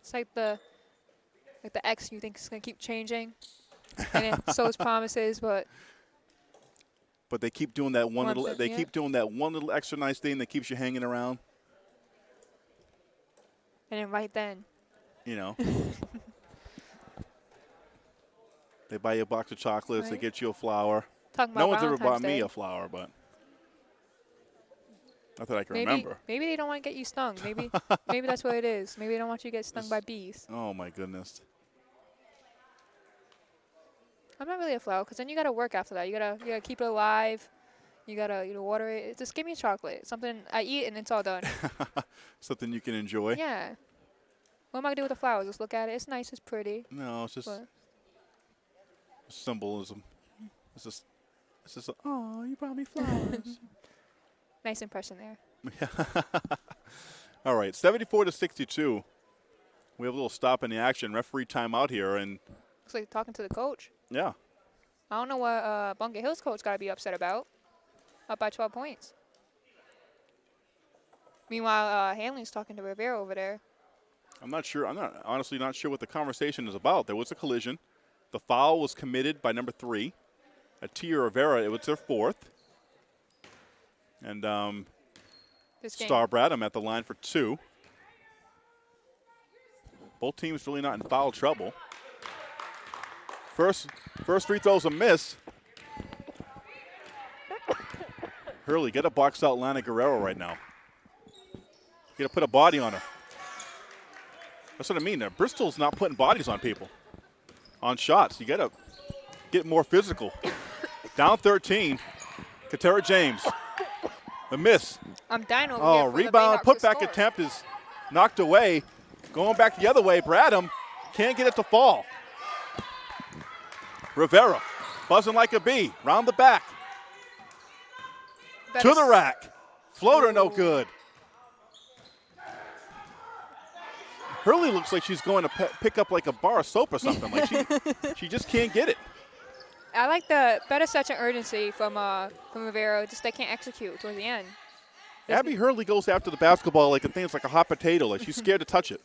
It's like the like the X you think is gonna keep changing, and it sows (laughs) promises, but But they keep doing that one little. They yeah. keep doing that one little extra nice thing that keeps you hanging around. and then right then, You know. (laughs) they buy you a box of chocolates. They get you a flower. talking No one's ever Valentine's bought me a flower, but not that I can maybe remember. maybe they don't want to get you stung. Maybe (laughs) maybe that's what it is. Maybe they don't want you to get stung by bees. Oh my goodness. I'm not really a flower because then you gotta work after that. You gotta you gotta keep it alive. You gotta you know water it. Just give me chocolate, something I eat and it's all done. (laughs) Something you can enjoy. yeah. What am I gonna do with the flowers? Just look at it. It's nice. It's pretty. No, it's just But symbolism. It's just, it's just. Oh, you brought me flowers. (laughs) (laughs) nice impression there. All right, 74 to 62. We have a little stop in the action. Referee timeout here, and Looks like talking to the coach. Yeah, I don't know what uh, Bunker Hills coach got to be upset about. Up by 12 points. Meanwhile, uh, Hanley's talking to Rivera over there. I'm not sure. I'm not honestly not sure what the conversation is about. There was a collision. The foul was committed by number three, Atia Rivera. It was their fourth, and um. Star Bradham at the line for two. Both teams really not in foul trouble. First, first free throw's a miss. Hurley, get a box out Lana Guerrero right now. You gotta put a body on her. That's what I mean. Bristol's not putting bodies on people, on shots. You gotta get more physical. Down 13, Katera James. The miss. I'm dying over oh, here. Oh, rebound, putback attempt is knocked away. Going back the other way, Bradham can't get it to fall. Rivera, buzzing like a bee, round the back, Better to the rack. Floater no good. Hurley looks like she's going to pe- pick up like a bar of soap or something. Like she, (laughs) she just can't get it. I like the better such an urgency from uh, from Rivera. Just they can't execute towards the end. There's Abby Hurley goes after the basketball like a thing. It's like a hot potato. Like she's scared to touch it.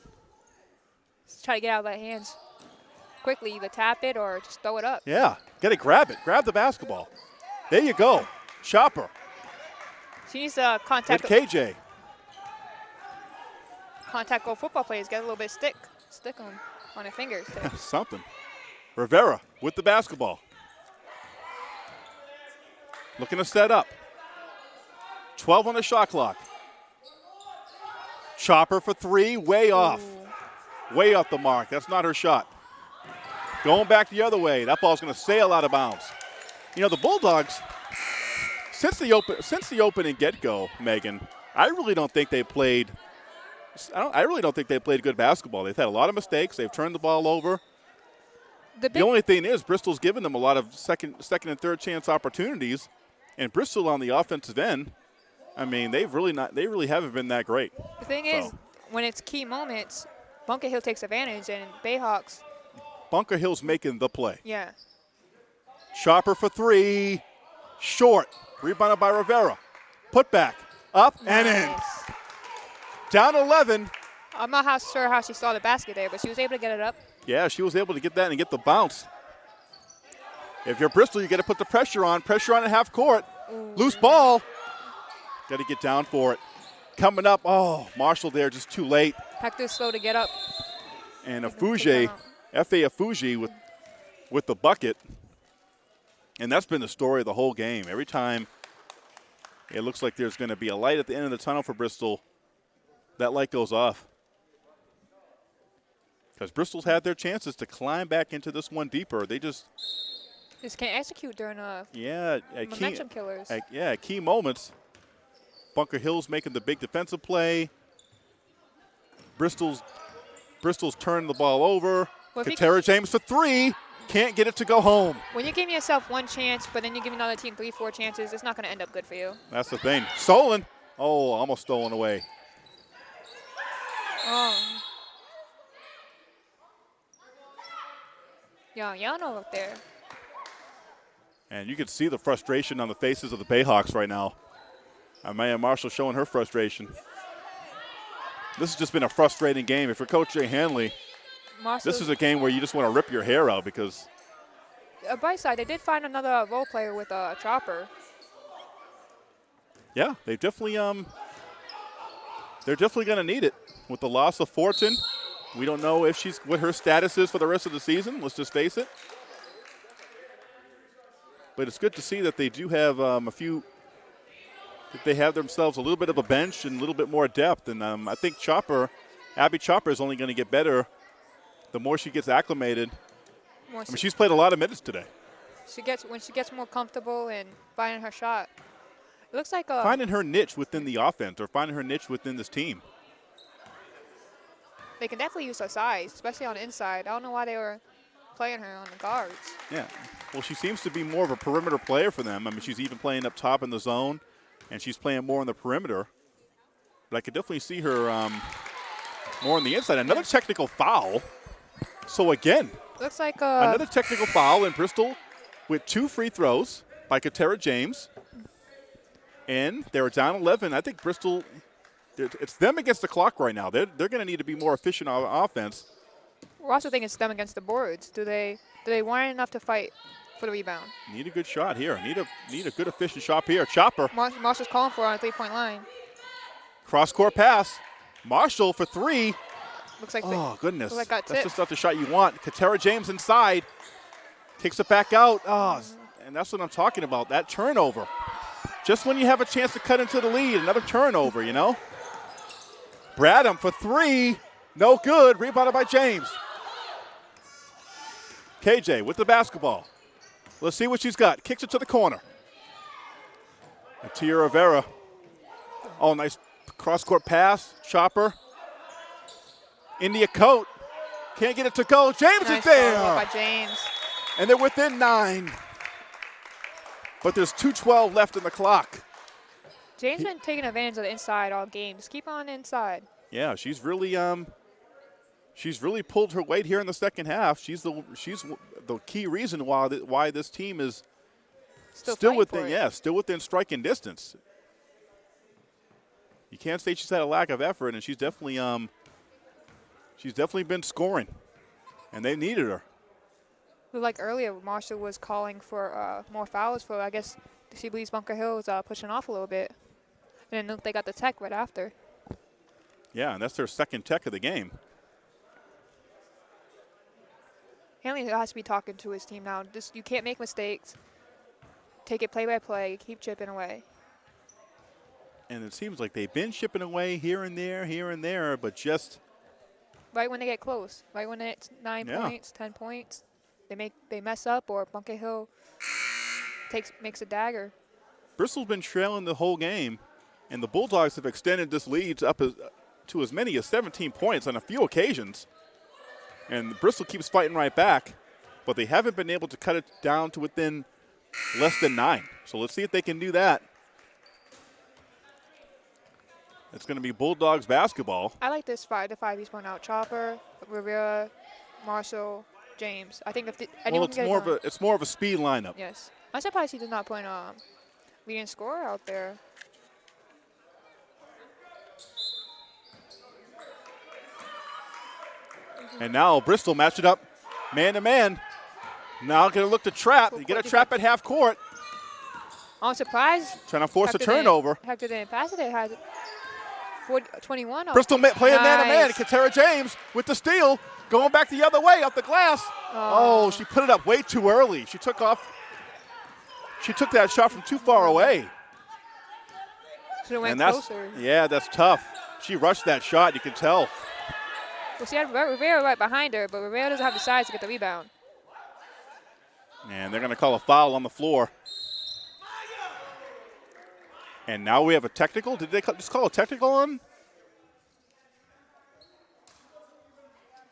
Just try to get out of their hands quickly. Either tap it or just throw it up. Yeah, get it, grab it, grab the basketball. There you go, Chopper She needs to with contact KJ. contact go football players. Get a little bit stick stick on on their fingers. (laughs) Something. Rivera with the basketball. Looking to set up. 12 on the shot clock. Chopper for three, way off. Way off the mark. That's not her shot. Going back the other way. That ball's going to sail out of bounds. You know, the Bulldogs, since the open since the opening get-go, Megan, I really don't think they played I, don't, I really don't think they played good basketball. They've had a lot of mistakes. They've turned the ball over. The The only thing is Bristol's given them a lot of second, second and third chance opportunities, and Bristol on the offensive end. I mean, they've really not. They really haven't been that great. The thing is, when it's key moments, Bunker Hill takes advantage, and Bayhawks, Bunker Hill's making the play. yeah, Chopper for three, short. Rebounded by Rivera. Put back, up and in. Down 11. I'm not how sure how she saw the basket there, but she was able to get it up. Yeah, she was able to get that and get the bounce. If you're Bristol, you got to put the pressure on. Pressure on at half court. Loose ball. Got to get down for it. Coming up. Oh, Marshall there just too late. Hector's slow to get up. and Aduji, them F.A. Aduji with with the bucket. And that's been the story of the whole game. Every time it looks like there's going to be a light at the end of the tunnel for Bristol, that light goes off. Because Bristol's had their chances to climb back into this one deeper. They just, Just can't execute during a yeah, at key, momentum killers. at, yeah, at key moments. Bunker Hill's making the big defensive play. Bristol's Bristol's turned the ball over. Well, James for three. Can't get it to go home. When you give yourself one chance, but then you give another team three, four chances, it's not going to end up good for you. That's the thing. Stolen. Oh, almost stolen away. Oh. Yeah, y'all know up there. And you can see the frustration on the faces of the Bayhawks right now. Amaya Marshall showing her frustration. This has just been a frustrating game. If you're Coach Jay Hanley, Marshall's, this is a game where you just want to rip your hair out because a bright side. They did find another role player with a chopper. Yeah, they definitely um they're definitely going to need it with the loss of Fortin. We don't know if she's what her status is for the rest of the season. Let's just face it. But it's good to see that they do have um, a few. That they have themselves a little bit of a bench and a little bit more depth, and um, I think Chopper, Abby Chopper, is only going to get better the more she gets acclimated. More I mean, she's played a lot of minutes today. she gets when she gets more comfortable and finding her shot. It looks like a Finding her niche within the offense or finding her niche within this team. they can definitely use her size, especially on the inside. I don't know why they were playing her on the guards. Yeah. Well, she seems to be more of a perimeter player for them. I mean, she's even playing up top in the zone, and she's playing more on the perimeter. But I could definitely see her um, more on the inside. Another technical foul. So again, Looks like a another technical foul in Bristol with two free throws by Katera James. And they're down 11. I think Bristol, it's them against the clock right now. They're, they're going to need to be more efficient on offense. we're also thinking it's them against the boards. Do they do they want enough to fight for the rebound? Need a good shot here. Need a need a good efficient shot here. Chopper. Mar- Marshall's calling for on a three-point line. Cross court pass. Marshall for three. Looks like Oh, goodness. Looks like got that's just not the shot you want. Katera James inside. Takes it back out. Oh, and that's what I'm talking about. That turnover. Just when you have a chance to cut into the lead, another turnover, you know? Bradham for three. No good. Rebounded by James. KJ with the basketball. Let's see what she's got. Kicks it to the corner. And Tia Rivera. Oh, nice cross court pass. Chopper. India Coat. Can't get it to go. James nice is there. by James. And they're within nine. But there's 2.12 left in the clock. James has been taking advantage of the inside all games. Keep on inside. Yeah, she's really um she's really pulled her weight here in the second half. She's the she's the key reason why th- why this team is Still, still within yeah, still within striking distance. You can't say she's had a lack of effort and she's definitely um she's definitely been scoring. And they needed her. Like earlier, Marshall was calling for uh, more fouls for. I guess she believes Bunker Hill is uh, pushing off a little bit. And then they got the tech right after. Yeah, and that's their second tech of the game. Hanley has to be talking to his team now. Just you can't make mistakes. Take it play by play. Keep chipping away. And it seems like they've been shipping away here and there, here and there, but just Right when they get close. Right when it's nine Yeah. points, ten points, they make they mess up or Bunker Hill takes makes a dagger. Bristol's been trailing the whole game, and the Bulldogs have extended this lead up as, to as many as 17 points on a few occasions. And Bristol keeps fighting right back, but they haven't been able to cut it down to within less than nine. So let's see if they can do that. It's going to be Bulldogs basketball. I like this five to five he's putting out. Chopper, Rivera, Marshall, James. I think if the, anyone Well, it's can get it more of a it's more of a speed lineup. Yes. I'm surprised he did not put um leading scorer out there. And now Bristol match it up man to man. Now going to look to trap. You get a trap at half court, I'm surprised. trying to force a Hector didn't- turnover. Hector didn't pass it. They had 40, 21. off- Bristol playing man to man. Nice. Katera James with the steal, going back the other way up the glass. Oh. oh. she put it up way too early. She took off. She took that shot from too far away, Should have went and that's closer. yeah, that's tough. She rushed that shot. You can tell. Well, she had Rivera right behind her, but Rivera doesn't have the size to get the rebound. And they're going to call a foul on the floor. And now we have a technical. Did they just call a technical on?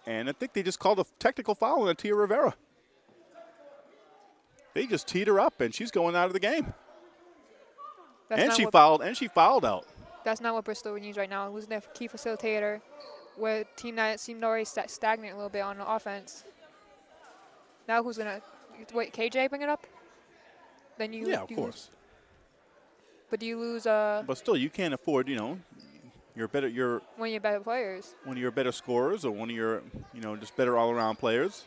And I think they just called a technical foul on Tia Rivera. They just teed her up, and she's going out of the game. That's and she fouled, and she fouled out. That's not what Bristol needs right now. Losing their key facilitator, with a team that seemed already sta- stagnant a little bit on the offense. Now who's gonna wait? KJ bring it up. Then you. Yeah, of you course. But do you lose uh, But still, you can't afford, you know, you're better. You're one of your better players? one of your better scorers, or one of your, you know, just better all-around players.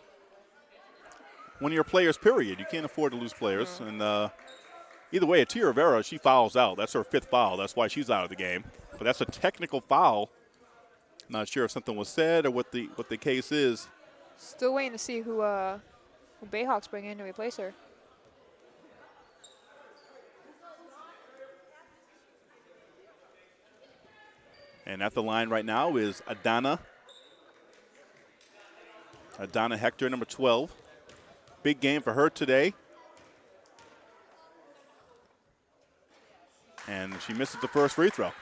One of your players, period. You can't afford to lose players. And uh, either way, Tia Rivera, she fouls out. That's her fifth foul. That's why she's out of the game. But that's a technical foul. Not sure if something was said or what the what the case is. Still waiting to see who uh, who Bayhawks bring in to replace her. And at the line right now is Adana. Adana Hector, number 12. Big game for her today. And she misses the first free throw.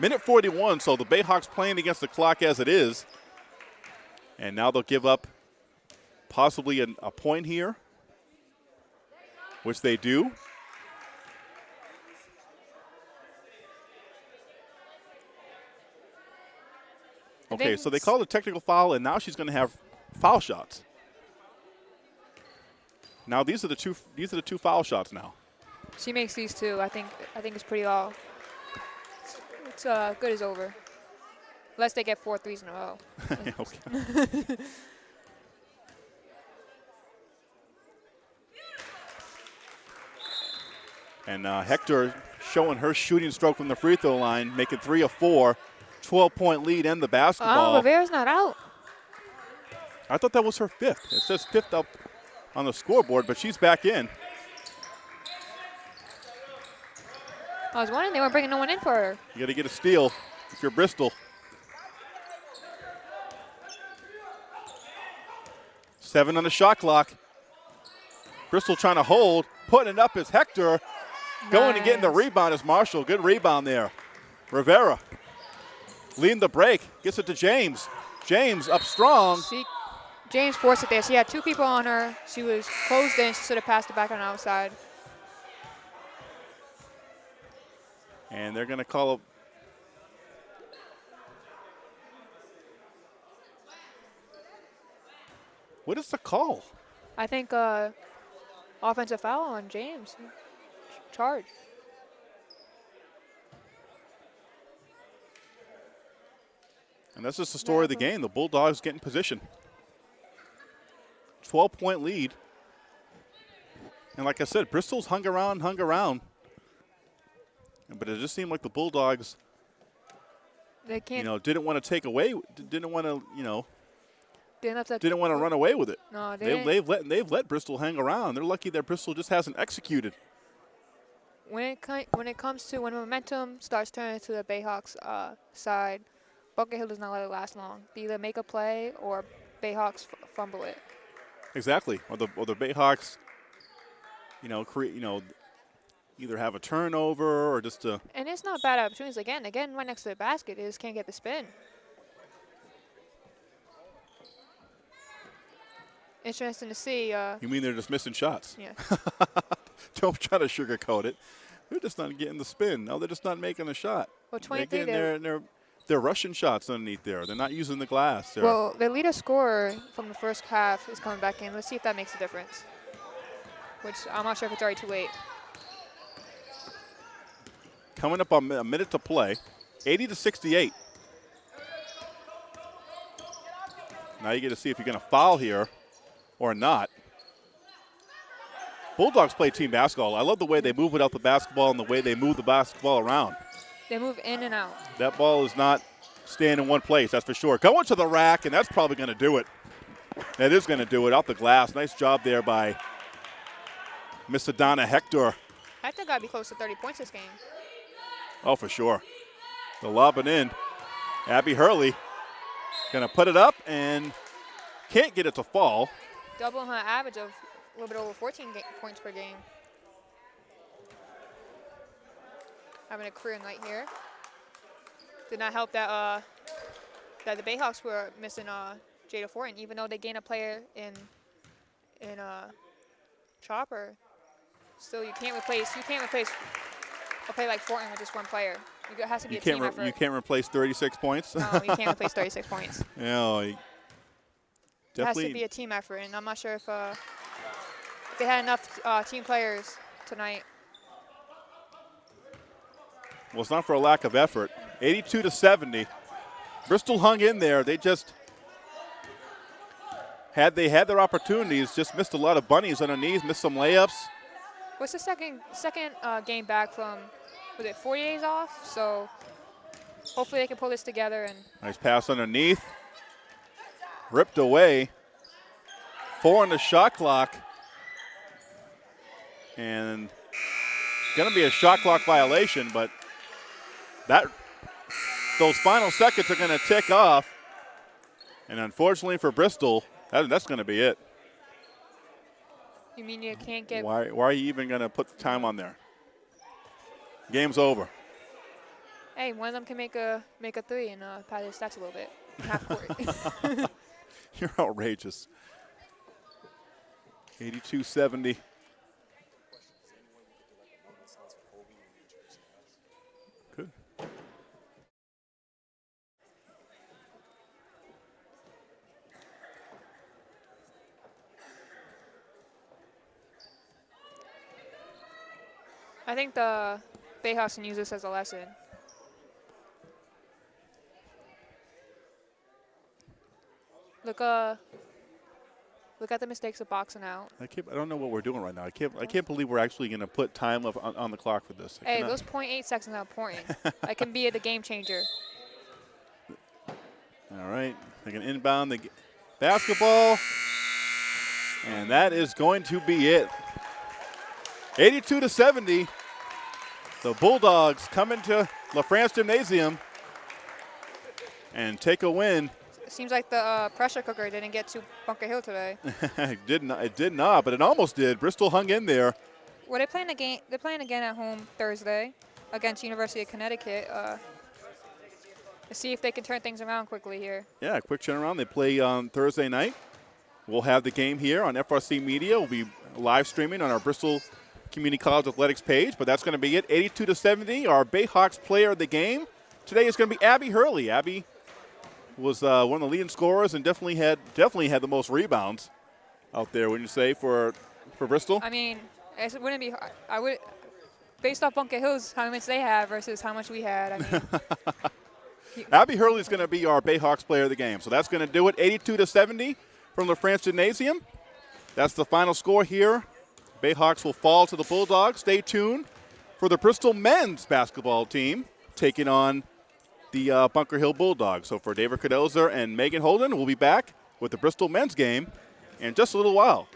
Minute 41, so the Bayhawks playing against the clock as it is. And now they'll give up possibly an, a point here, which they do. Okay, so they called a technical foul, and now she's going to have foul shots. Now these are the two. These are the two foul shots now. She makes these two. I think I think it's pretty all. It's, it's uh, good as over. Unless they get four threes in a row. (laughs) okay. and uh, Hector showing her shooting stroke from the free throw line, making three of four, 12 point lead and the Oh, basketball. Rivera's not out. I thought that was her fifth. It says fifth up on the scoreboard, but she's back in. I was wondering they weren't bringing no one in for her. You got to get a steal if you're Bristol. Seven on the shot clock. Bristol trying to hold. Putting it up is Hector. Going and getting the rebound is Marshall. Good rebound there. Rivera leading the break. Gets it to James. James up strong. She, James forced it there. She had two people on her. She was closed in. She should have passed it back on the outside. And they're going to call a. What is the call? I think uh, offensive foul on James. Charge. And that's just the story of the game. The Bulldogs get in position. 12 point lead. And like I said, Bristol's hung around, hung around. But it just seemed like the Bulldogs, They can't. you know, didn't want to take away, didn't want to, you know, didn't have to. didn't want to run away with it. No, they didn't. they've let they've let Bristol hang around. They're lucky that Bristol just hasn't executed. when it when it comes to when momentum starts turning to the Bayhawks uh, side, Bunker Hill does not let it last long. They either make a play or Bayhawks f- fumble it. Exactly. Or the or the Bayhawks, you know, create you know, either have a turnover or just a And it's not bad opportunities. Again, again, right next to the basket, they just can't get the spin. Interesting to see. Uh, You mean they're just missing shots? yeah, (laughs) Don't try to sugarcoat it. They're just not getting the spin. No, they're just not making the shot. well, They're 23. getting They're, their, they're, they're rushing shots underneath there. They're not using the glass. They're, well, their leader scorer from the first half is coming back in. Let's see if that makes a difference. Which I'm not sure if it's already too late. coming up on a minute to play, 80 to 68. Now you get to see if you're going to foul here or not. Bulldogs play team basketball. I love the way they move without the basketball and the way they move the basketball around. They move in and out. That ball is not staying in one place, that's for sure. Going to the rack, and that's probably going to do it. That is going to do it off the glass. Nice job there by Miss Adana Hector. I think I'd be close to 30 points this game. Oh, for sure. The lobbing in. Abby Hurley going to put it up and can't get it to fall. Doubling her average of a little bit over 14 points per game. Having a career night here. Did not help that uh, that the Bayhawks were missing uh, Jada Fortin, even though they gained a player in in uh, Chopper. Still, you can't replace you can't replace a player like Fortin with just one player. You, has to be You a can't team effort. you can't replace 36 points. no, you can't replace 36 points. you know, you- It has to be a team effort, and I'm not sure if, uh, if they had enough uh, team players tonight. Well, it's not for a lack of effort. 82 to 70. Bristol hung in there. They just had they had their opportunities, just missed a lot of bunnies underneath, missed some layups. What's the second second uh, game back from? Was it 40 days off? So hopefully they can pull this together and Nice pass underneath. Ripped away. Four on the shot clock. And going to be a shot clock violation, but that those final seconds are going to tick off. And unfortunately for Bristol, that, that's going to be it. you mean you can't get Why, why are you even going to put the time on there? Game's over. hey one of them can make a make a three and uh, pad his stats a little bit half court. (laughs) You're outrageous. 82-70. Good. I think the Bayhawks can use this as a lesson. Look uh look at the mistakes of boxing out. I can't. I don't know what we're doing right now. I can't. I can't believe we're actually going to put time of, on, on the clock for this. I Hey, cannot- those 0.8 seconds are important. (laughs) that can be the game changer. All right, they can inbound the g- basketball, and that is going to be it. 82 to 70. The Bulldogs come into La France Gymnasium and take a win. Seems like the uh, pressure cooker didn't get to Bunker Hill today. it (laughs) did not. It did not, but it almost did. Bristol hung in there. well, they're playing again. They're playing again at home Thursday against University of Connecticut. Uh, let's see if they can turn things around quickly here. Yeah, quick turnaround. They play on Thursday night. We'll have the game here on FRC Media. We'll be live streaming on our Bristol Community College Athletics page, but that's going to be it. 82 to 70. Our Bayhawks player of the game today is going to be Abby Hurley. Abby was uh, one of the leading scorers and definitely had definitely had the most rebounds out there. Wouldn't you say for for Bristol? I mean, it wouldn't be. I would, based off Bunker Hills, how much they have versus how much we had. I mean, (laughs) Abby Hurley is going to be our Bayhawks player of the game. So that's going to do it. 82 to 70 from the France Gymnasium. That's the final score here. Bayhawks will fall to the Bulldogs. Stay tuned for the Bristol men's basketball team taking on the uh, Bunker Hill Bulldogs. So for David Cadoza and Megan Holden, we'll be back with the Bristol men's game in just a little while.